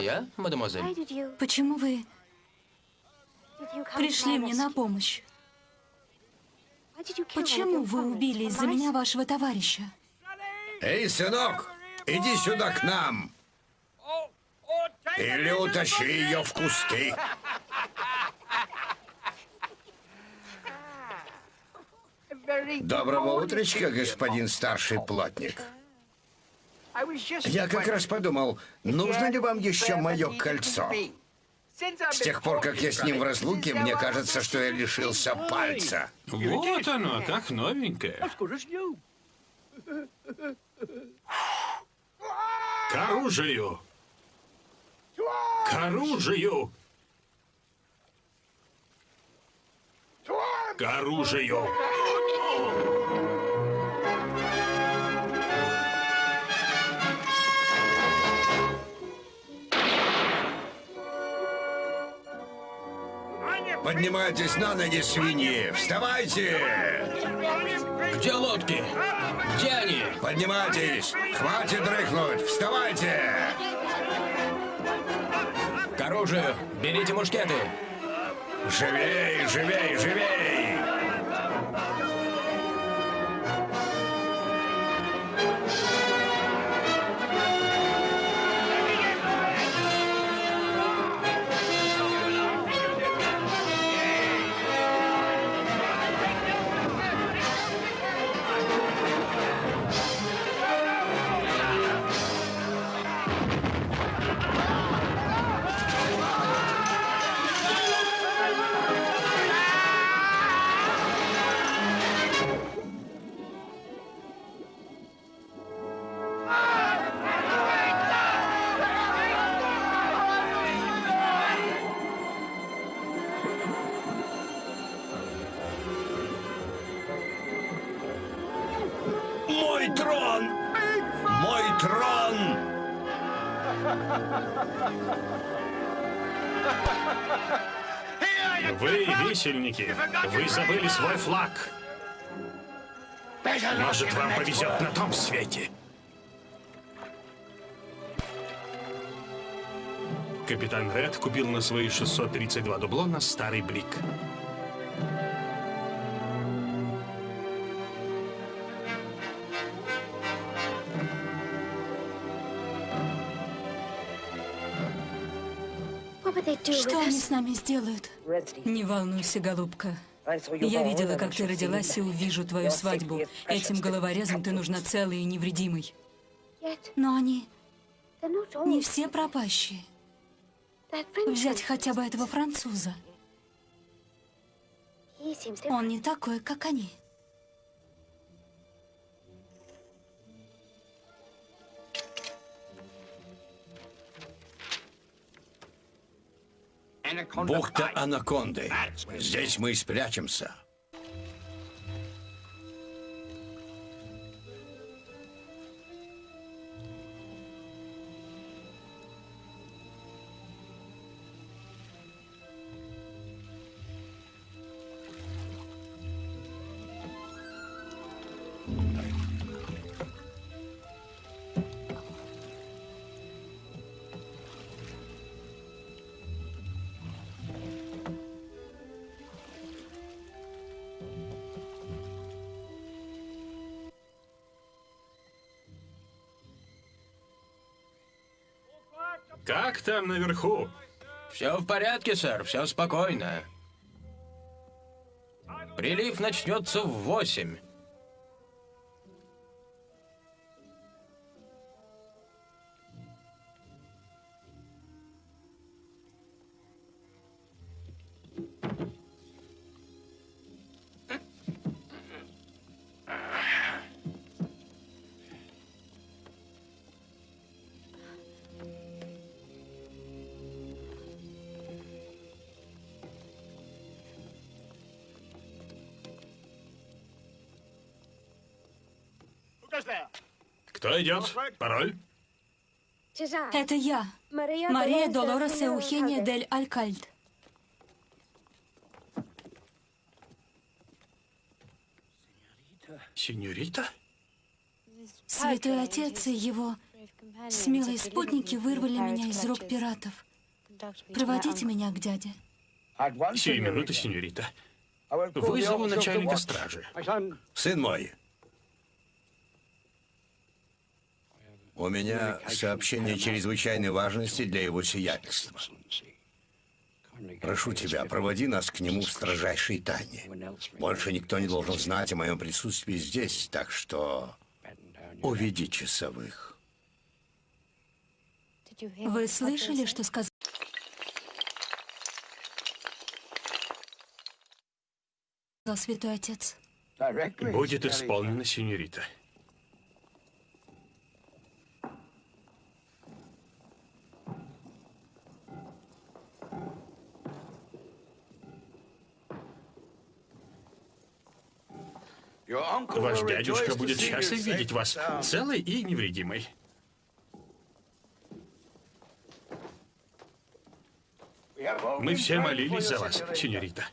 Я, мадемуазель? Почему вы пришли мне на помощь? Почему вы убили из-за меня вашего товарища? Эй, сынок, иди сюда к нам. Или утащи ее в кусты. Доброго утречка, господин старший плотник. Я как раз подумал, нужно ли вам еще мое кольцо? С тех пор, как я с ним в разлуке, мне кажется, что я лишился пальца. Вот оно, как новенькое. К оружию! К оружию! К оружию! Поднимайтесь на ноги, свиньи! Вставайте! Где лодки? Где они? Поднимайтесь! Хватит дрыхнуть! Вставайте! Оружию! Берите мушкеты! Живей, живей, живей! Висельники, вы забыли свой флаг. Может, вам повезет на том свете. Капитан Ред купил на свои 632 дублона старый блик. Что они с нами сделают? Не волнуйся, голубка. Я видела, как ты родилась, и увижу твою свадьбу. Этим головорезом ты нужна целой и невредимой. Но они не все пропащие. Взять хотя бы этого француза. Он не такой, как они. Бухта Анаконды. Здесь мы спрячемся. Как там наверху? Все в порядке, сэр, все спокойно. Прилив начнется в восемь. Кто идет? Пароль? Это я, Мария Долорес Эухения дель Алькальд. Сеньорита? Святой Отец и его смелые спутники вырвали меня из рук пиратов. Проводите меня к дяде. Сию минуту, сеньорита. Вызову начальника стражи. Сын мой, у меня сообщение чрезвычайной важности для его сиятельства. Прошу тебя, проводи нас к нему в строжайшей тайне. Больше никто не должен знать о моем присутствии здесь, так что уведи часовых. Вы слышали, что сказал Святой Отец? Будет исполнено, сеньорита. Ваш дядюшка будет счастлив видеть вас целой и невредимой. Мы все молились за вас, сеньорита.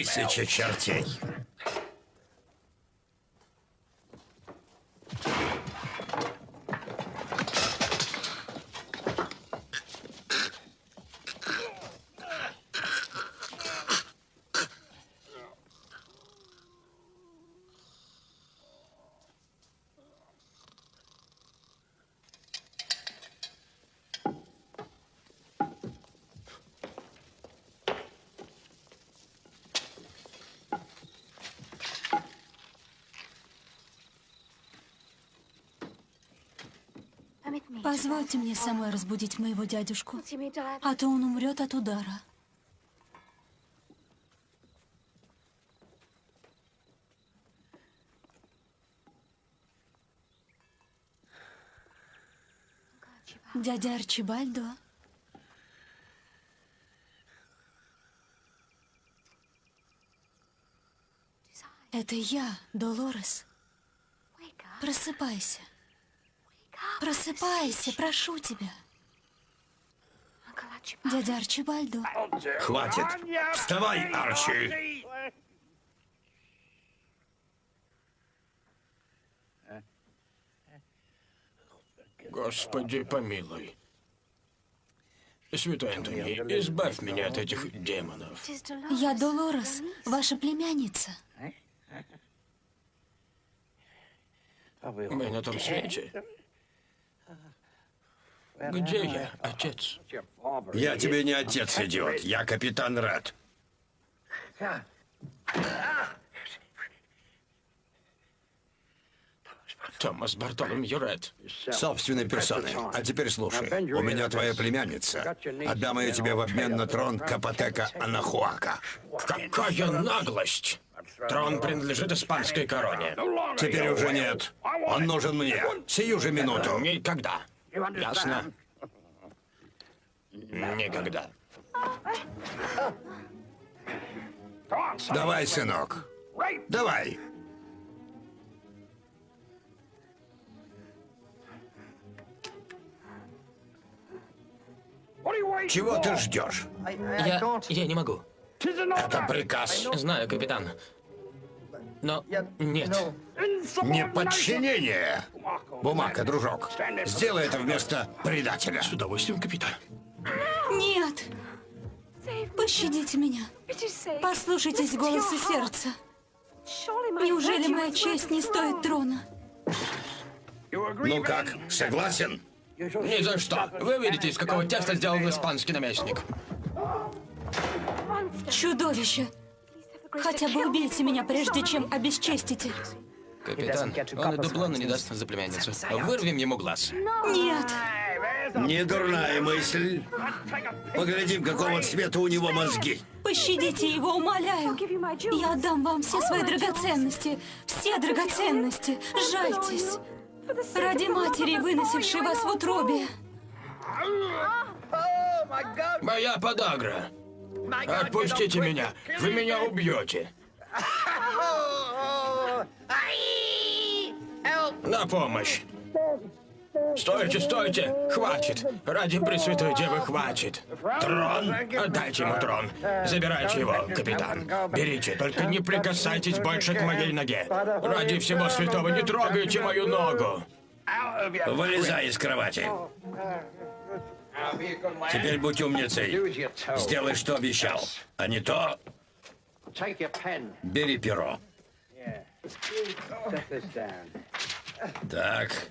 Тысяча чертей. Позвольте мне самой разбудить моего дядюшку, а то он умрет от удара. Дядя Арчибальдо? Это я, Долорес. Просыпайся. Просыпайся, прошу тебя. Дядя Арчибальдо. Хватит. Вставай, Арчи. Господи, помилуй. Святой Антоний, избавь меня от этих демонов. Я Долорес, ваша племянница. Мы на том свете. Где я, отец? Я тебе не отец, идиот. Я капитан Ред. Томас Бартоломью Ред. Собственной персоной. А теперь слушай. У меня твоя племянница. Отдам ее тебе в обмен на трон Капотека Анахуака. Какая наглость! Трон принадлежит испанской короне. Теперь уже нет. Он нужен мне. Сию же минуту. Никогда. Ясно? Никогда. Давай, сынок. Давай. Чего ты ждешь? Я... я не могу. Это приказ. Знаю, капитан. Но нет. Неподчинение. Бумага, дружок. Сделай это вместо предателя. С удовольствием, капитан. Нет! Пощадите меня. Послушайтесь голоса сердца. Неужели моя честь не стоит трона? Ну как, согласен? Ни за что. Вы видите, из какого теста сделан испанский наместник. Чудовище! Хотя бы убейте меня, прежде чем обесчестите. Капитан, он и дублона не даст за племянницу. Вырвем ему глаз. Нет! Не дурная мысль. Поглядим, какого цвета у него мозги. Пощадите его, умоляю. Я отдам вам все свои драгоценности. Все драгоценности. Жальтесь. Ради матери, выносившей вас в утробе. Моя подагра. Отпустите меня. Вы меня убьете. На помощь. Стойте, стойте! Хватит! Ради Пресвятой Девы хватит! Трон? Отдайте ему трон! Забирайте его, капитан! Берите, только не прикасайтесь больше к моей ноге! Ради всего святого не трогайте мою ногу! Вылезай из кровати. Теперь будь умницей. Сделай, что обещал. А не то... Бери перо. Так.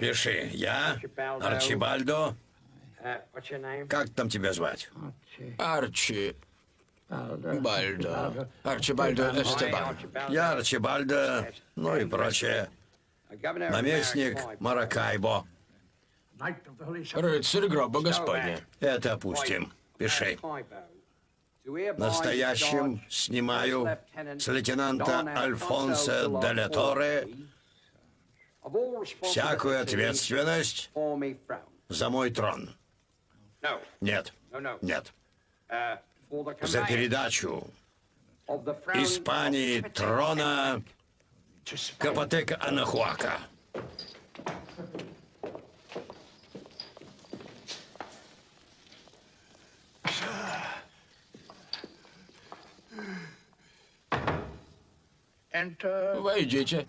Пиши. Я Арчибальдо. Как там тебя звать? Арчи... Бальдо. Арчибальдо Эстебан. Я Арчибальдо, ну и прочее. Наместник Маракайбо. Рыцарь гроба Господня. Это опустим. Пиши. Настоящим снимаю с лейтенанта Альфонса Торе всякую ответственность за мой трон. Нет, нет. За передачу Испании трона Капотека Анахуака. Войдите.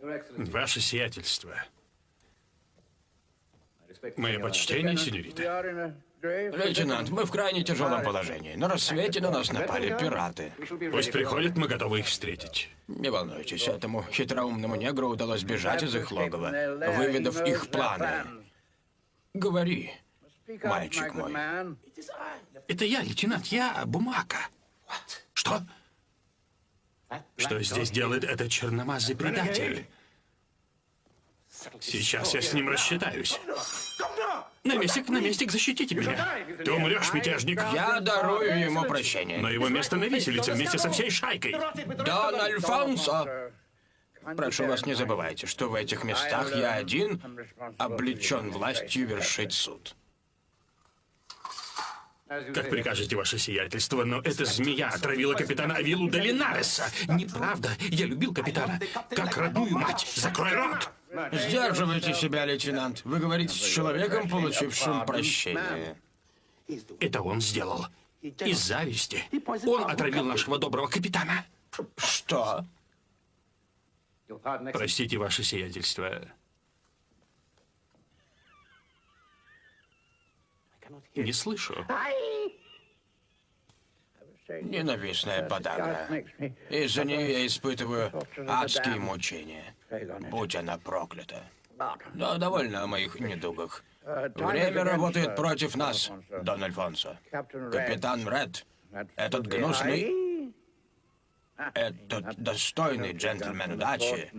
Ваше сиятельство. Мое почтение, сеньорита. Лейтенант, мы в крайне тяжелом положении. На рассвете на нас напали пираты. Пусть приходят, мы готовы их встретить. Не волнуйтесь, этому хитроумному негру удалось бежать из их логова, выведав их планы. Говори, мальчик мой. Это я, лейтенант, я Бумака. Что? Что здесь делает этот черномазый предатель? Сейчас я с ним рассчитаюсь. Наместник, наместник, защитите меня. Ты умрешь, мятежник. Я дарую ему прощение. Но его место на виселице вместе со всей шайкой. Дон Альфонсо! Прошу вас, не забывайте, что в этих местах я один облечен властью вершить суд. Как прикажете, ваше сиятельство, но эта змея отравила капитана Авилу Долинареса. Неправда. Я любил капитана. Как родную мать. Закрой рот! Сдерживайте себя, лейтенант. Вы говорите с человеком, получившим прощение. Это он сделал. Из зависти. Он отравил нашего доброго капитана. Что? Простите, ваше сиятельство. Не слышу. Ненавистная подагра. Из-за нее я испытываю адские мучения. Будь она проклята. Но довольно о моих недугах. Время работает против нас, Дон Альфонсо. Капитан Ред, этот гнусный, этот достойный джентльмен удачи,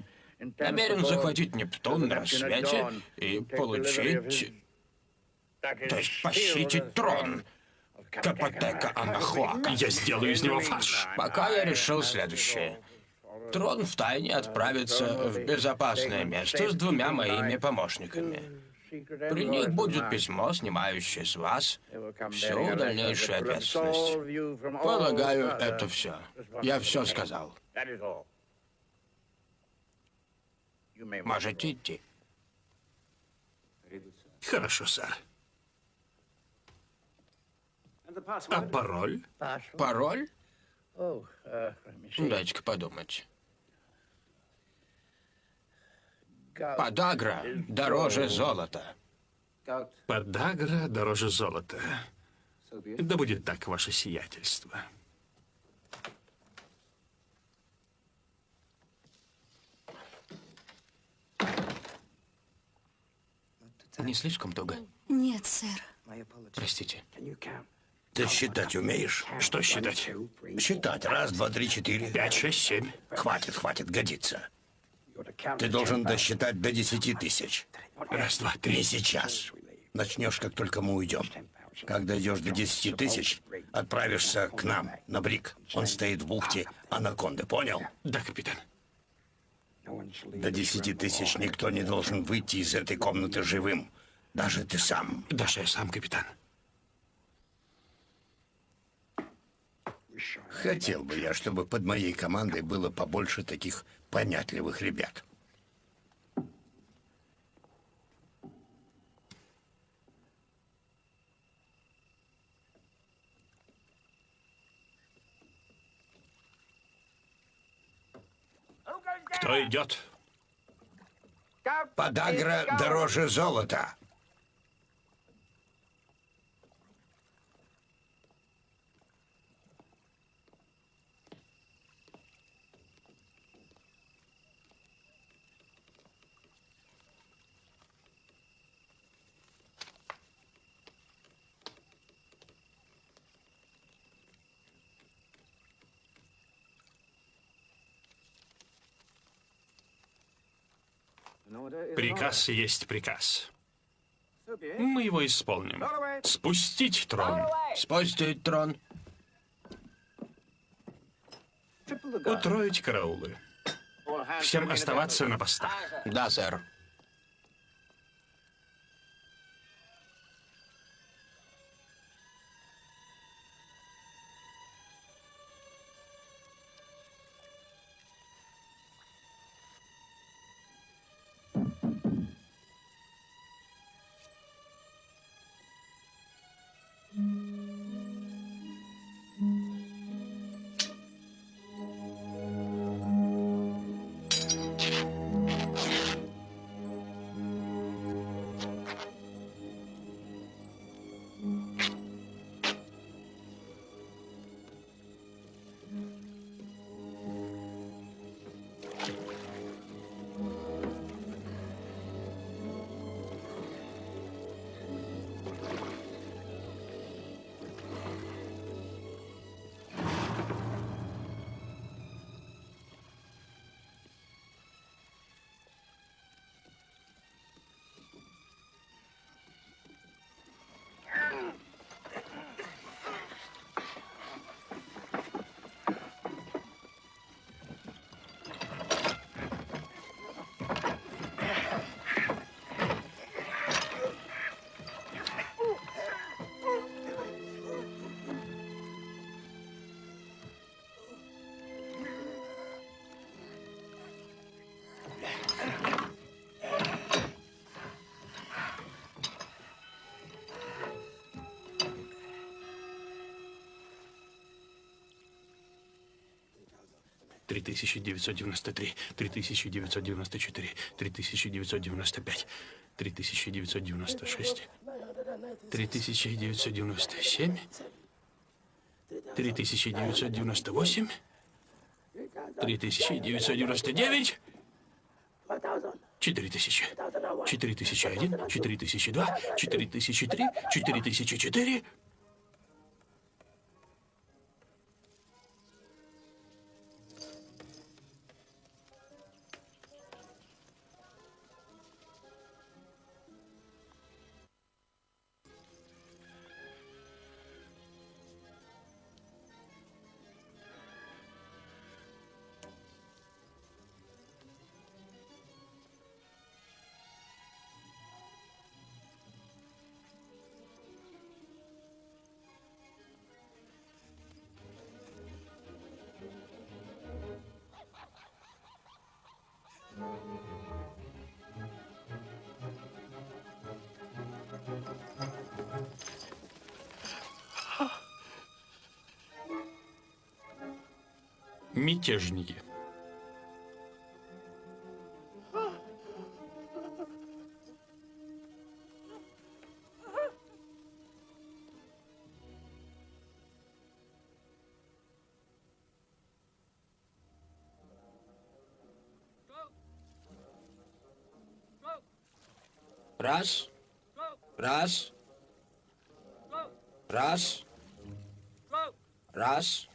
намерен захватить Нептун на рассвете и получить, то есть похитить трон Капотека Анахуака. Я сделаю из него фарш. Пока я решил следующее. Трон втайне отправится в безопасное место с двумя моими помощниками. При них будет письмо, снимающее с вас всю дальнейшую ответственность. Полагаю, это все. Я все сказал. Можете идти. Хорошо, сэр. А пароль? Пароль? Дайте-ка подумать. Подагра дороже золота. Подагра дороже золота. Да будет так, ваше сиятельство. Не слишком туго? Нет, сэр. Простите. Ты считать умеешь? Что считать? Считать. Раз, два, три, четыре. Пять, шесть, семь. Хватит, хватит, годится. Ты должен досчитать до десяти тысяч. Раз, два, Не три. сейчас. Начнешь, как только мы уйдем. Когда идешь до десяти тысяч, отправишься к нам, на Брик. Он стоит в бухте Анаконды, понял? Да, капитан. До десяти тысяч никто не должен выйти из этой комнаты живым. Даже ты сам. Даже я сам, капитан. Хотел бы я, чтобы под моей командой было побольше таких понятливых ребят. Кто идет? Подагра дороже золота. Приказ есть приказ. Мы его исполним. Спустить трон. Спустить трон. Утроить караулы. Всем оставаться на постах. Да, сэр. 3993, 3994, 3995, 3996, 3997, 3998, 3999, 4000, 4001, 4002, 4003, 4004, Мятежники. Раз. Раз. Раз. Раз.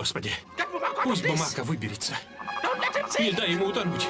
Господи. Пусть бумага выберется. Не дай ему утонуть.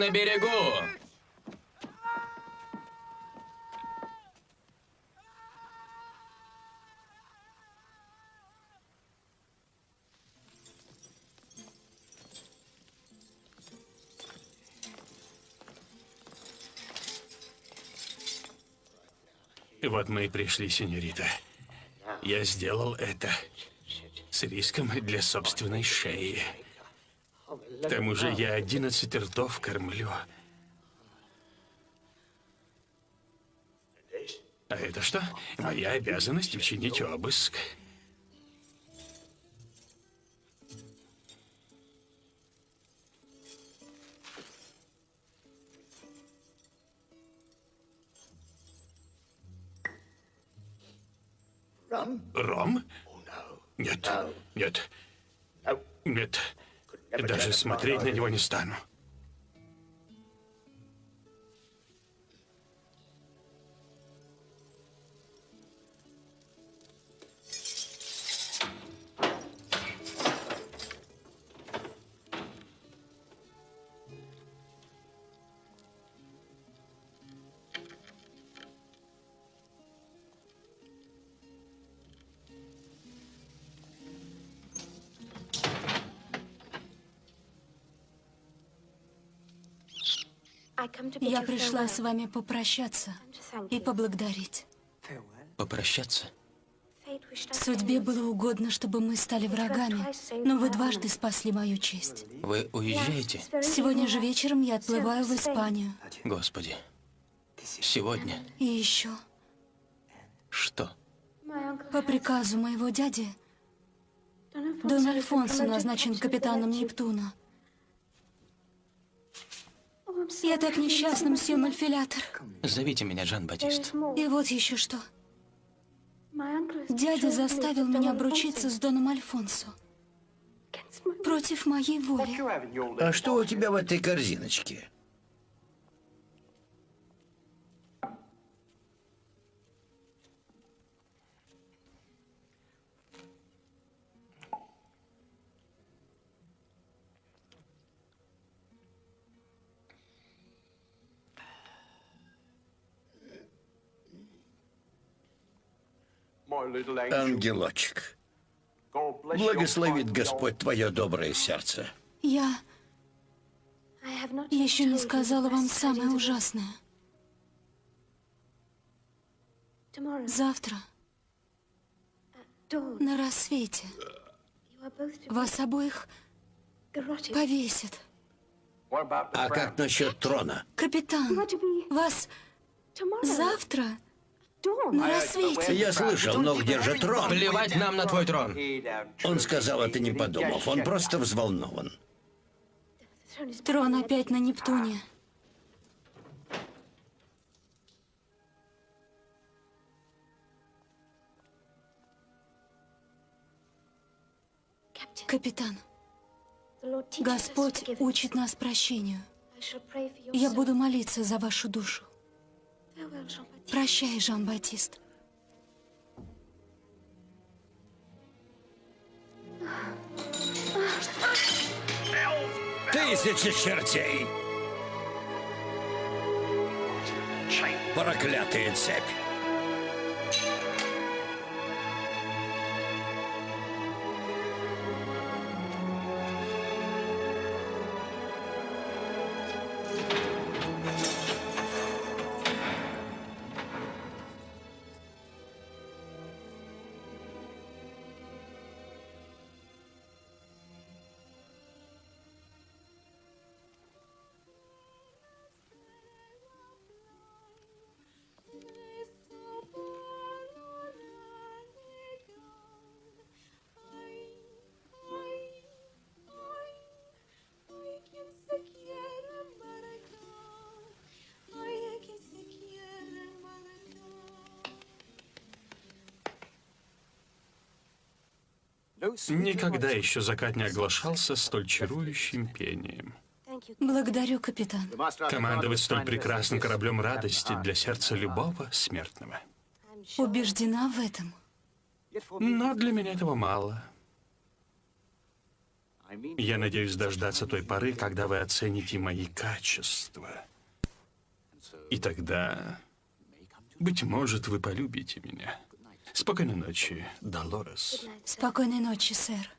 На берегу! Вот мы и пришли, сеньорита. Я сделал это с риском для собственной шеи. Тому же я 11 ртов кормлю. А это что? Моя обязанность учинить обыск. Ром? Нет, нет, нет. Даже смотреть на него не стану. Я пришла с вами попрощаться и поблагодарить. Попрощаться? Судьбе было угодно, чтобы мы стали врагами, но вы дважды спасли мою честь. Вы уезжаете? Сегодня же вечером я отплываю в Испанию. Господи. Сегодня? И еще, Что? по приказу моего дяди, Дон Альфонсо назначен капитаном Нептуна. Я так несчастна, мсье Мальфилятор. Зовите меня Жан-Батист. И вот еще что. Дядя заставил меня обручиться с Доном Альфонсо. Против моей воли. А что у тебя в этой корзиночке? Ангелочек, благословит Господь твое доброе сердце. Я еще не сказала вам самое ужасное. Завтра, на рассвете, вас обоих повесят. А как насчет трона? Капитан, вас завтра на рассвете. Я слышал, но где же трон? Плевать нам на твой трон. Он сказал это не подумав, он просто взволнован. Трон опять на Нептуне. Капитан, Господь учит нас прощению. Я буду молиться за вашу душу. Прощай, Жан-Батист. Тысячи чертей! Проклятая цепь! Никогда еще закат не оглашался столь чарующим пением. Благодарю, капитан. Командовать столь прекрасным кораблем радости для сердца любого смертного. Убеждена в этом. Но для меня этого мало. Я надеюсь дождаться той поры, когда вы оцените мои качества. И тогда, быть может, вы полюбите меня. Спокойной ночи, Долорес. Спокойной ночи, сэр.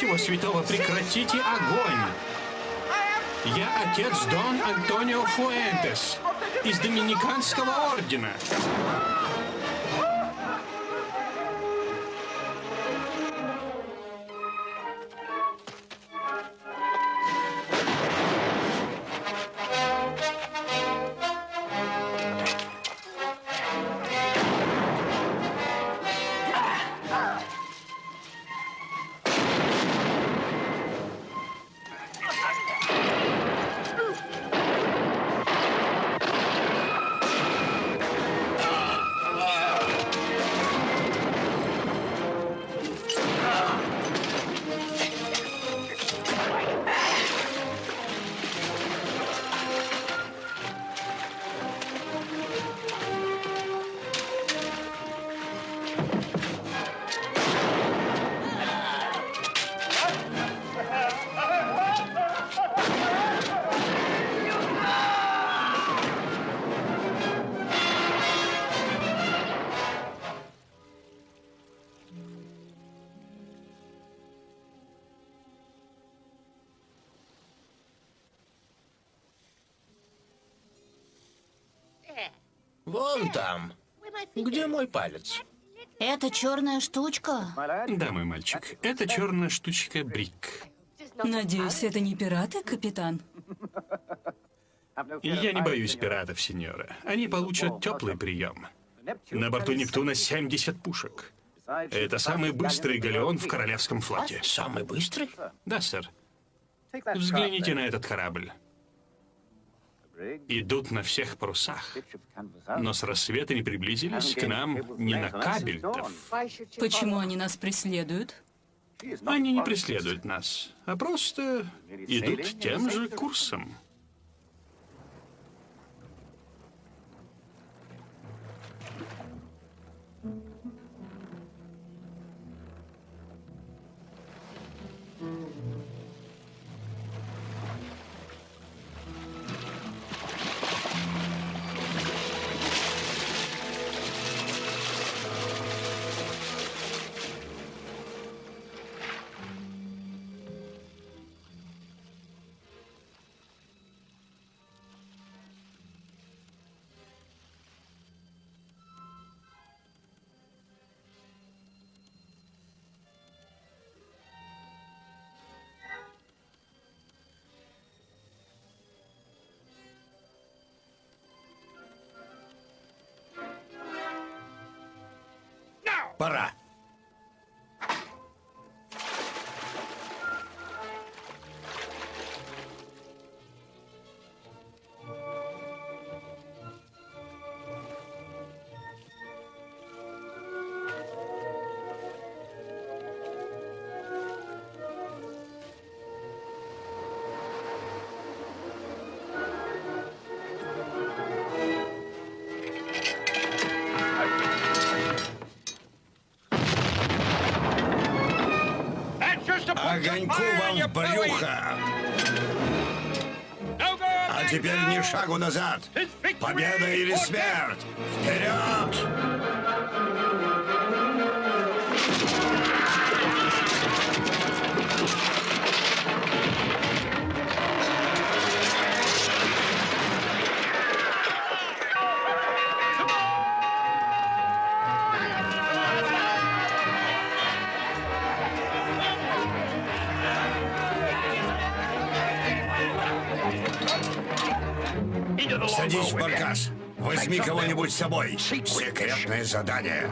Всего святого прекратите огонь! Я отец Дон Антонио Фуэнтес из Доминиканского ордена. Где мой палец? Это черная штучка. Да, мой мальчик, это черная штучка Брик. Надеюсь, это не пираты, капитан? Я не боюсь пиратов, сеньора. Они получат теплый прием. На борту Нептуна 70 пушек. Это самый быстрый галеон в королевском флоте. Самый быстрый? Да, сэр. Взгляните на этот корабль. Идут на всех парусах. Но с рассвета не приблизились к нам ни на кабельтов. Почему они нас преследуют? Они не преследуют нас, а просто идут тем же курсом. Пора. огоньку вам в брюхо! А теперь ни шагу назад! Победа или смерть! Вперед! С собой. Секретное задание.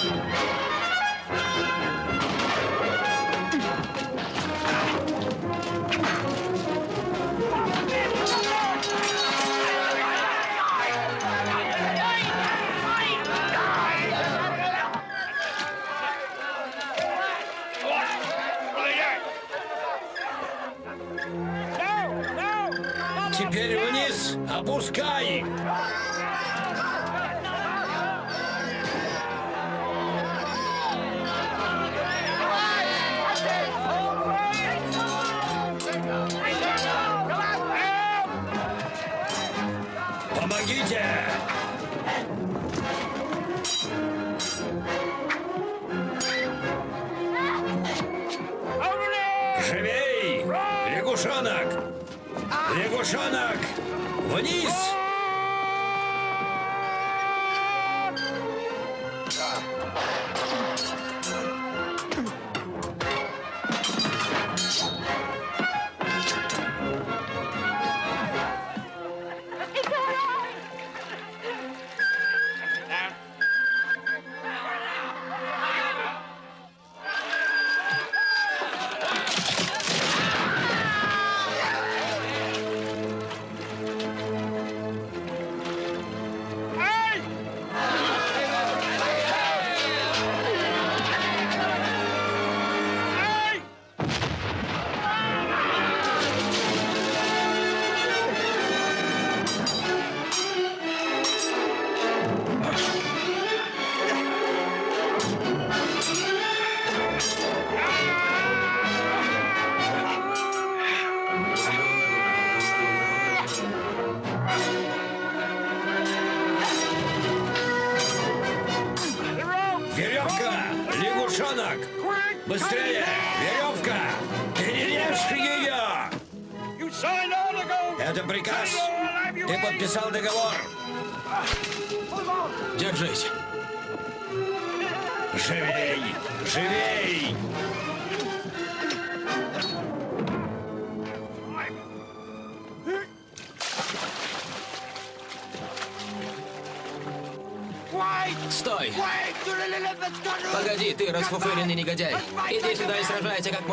Thank you.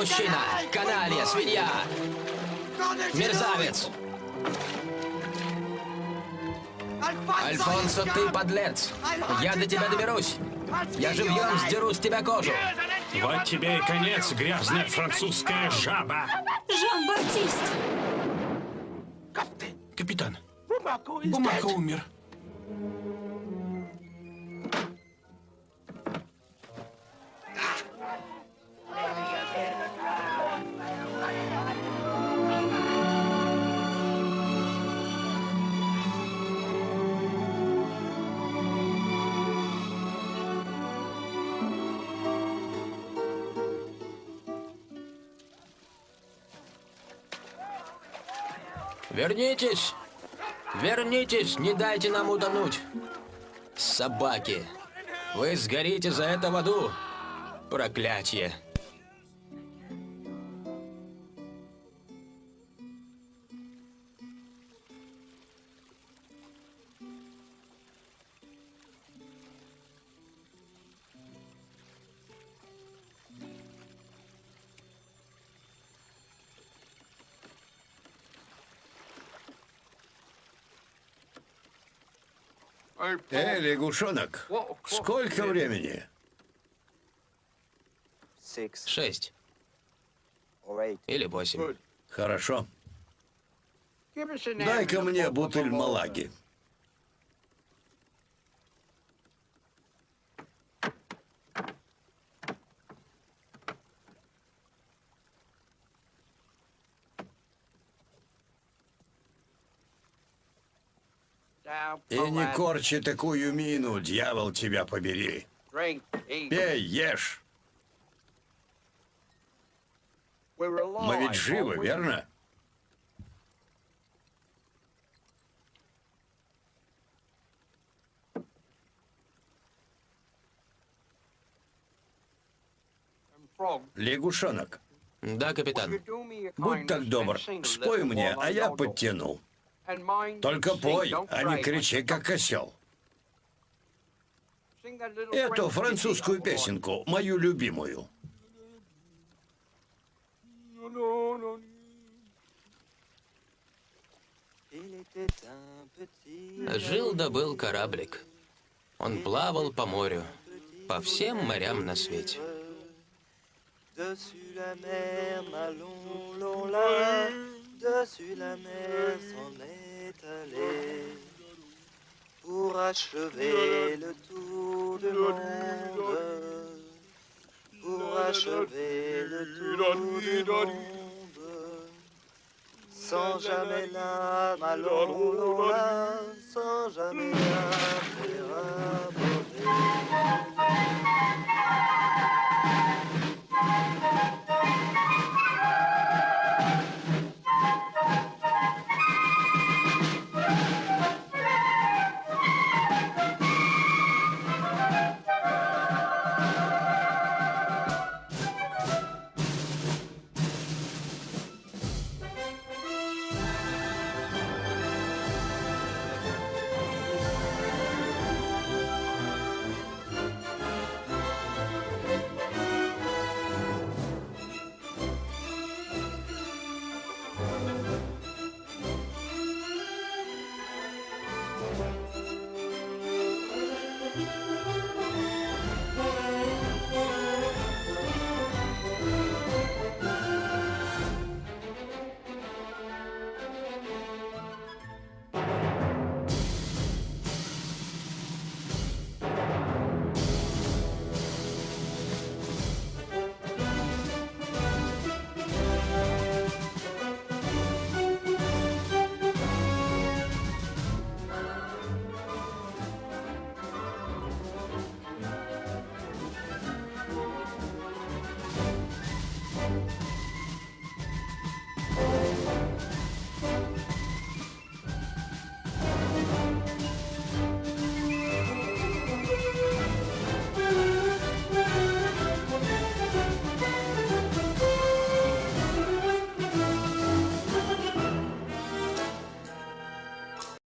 Мужчина! Каналья, свинья! Мерзавец! Альфонсо, ты подлец! Я до тебя доберусь! Я живьем сдеру с тебя кожу! Вот тебе и конец, грязная французская жаба. Жан-Батист! Капитан, Бумака умер. Вернитесь! Вернитесь! Не дайте нам утонуть! Собаки! Вы сгорите за это в аду! Проклятие! Эй, лягушонок, сколько времени? Шесть. Или восемь. Хорошо. Дай-ка мне бутыль малаги. И не корчи такую мину, дьявол тебя побери. Пей, ешь. Мы ведь живы, верно? Лягушонок, Да, капитан. будь так добр, спой мне, а я подтяну. Только пой, а не кричи, как осел. Эту французскую песенку, мою любимую. Жил да был кораблик. Он плавал по морю, по всем морям на свете. Dessus la mer, Dessus la mer s'en est allée pour achever le tour du monde. Pour achever le tour du monde. Sans jamais la à loin, sans jamais la l'âme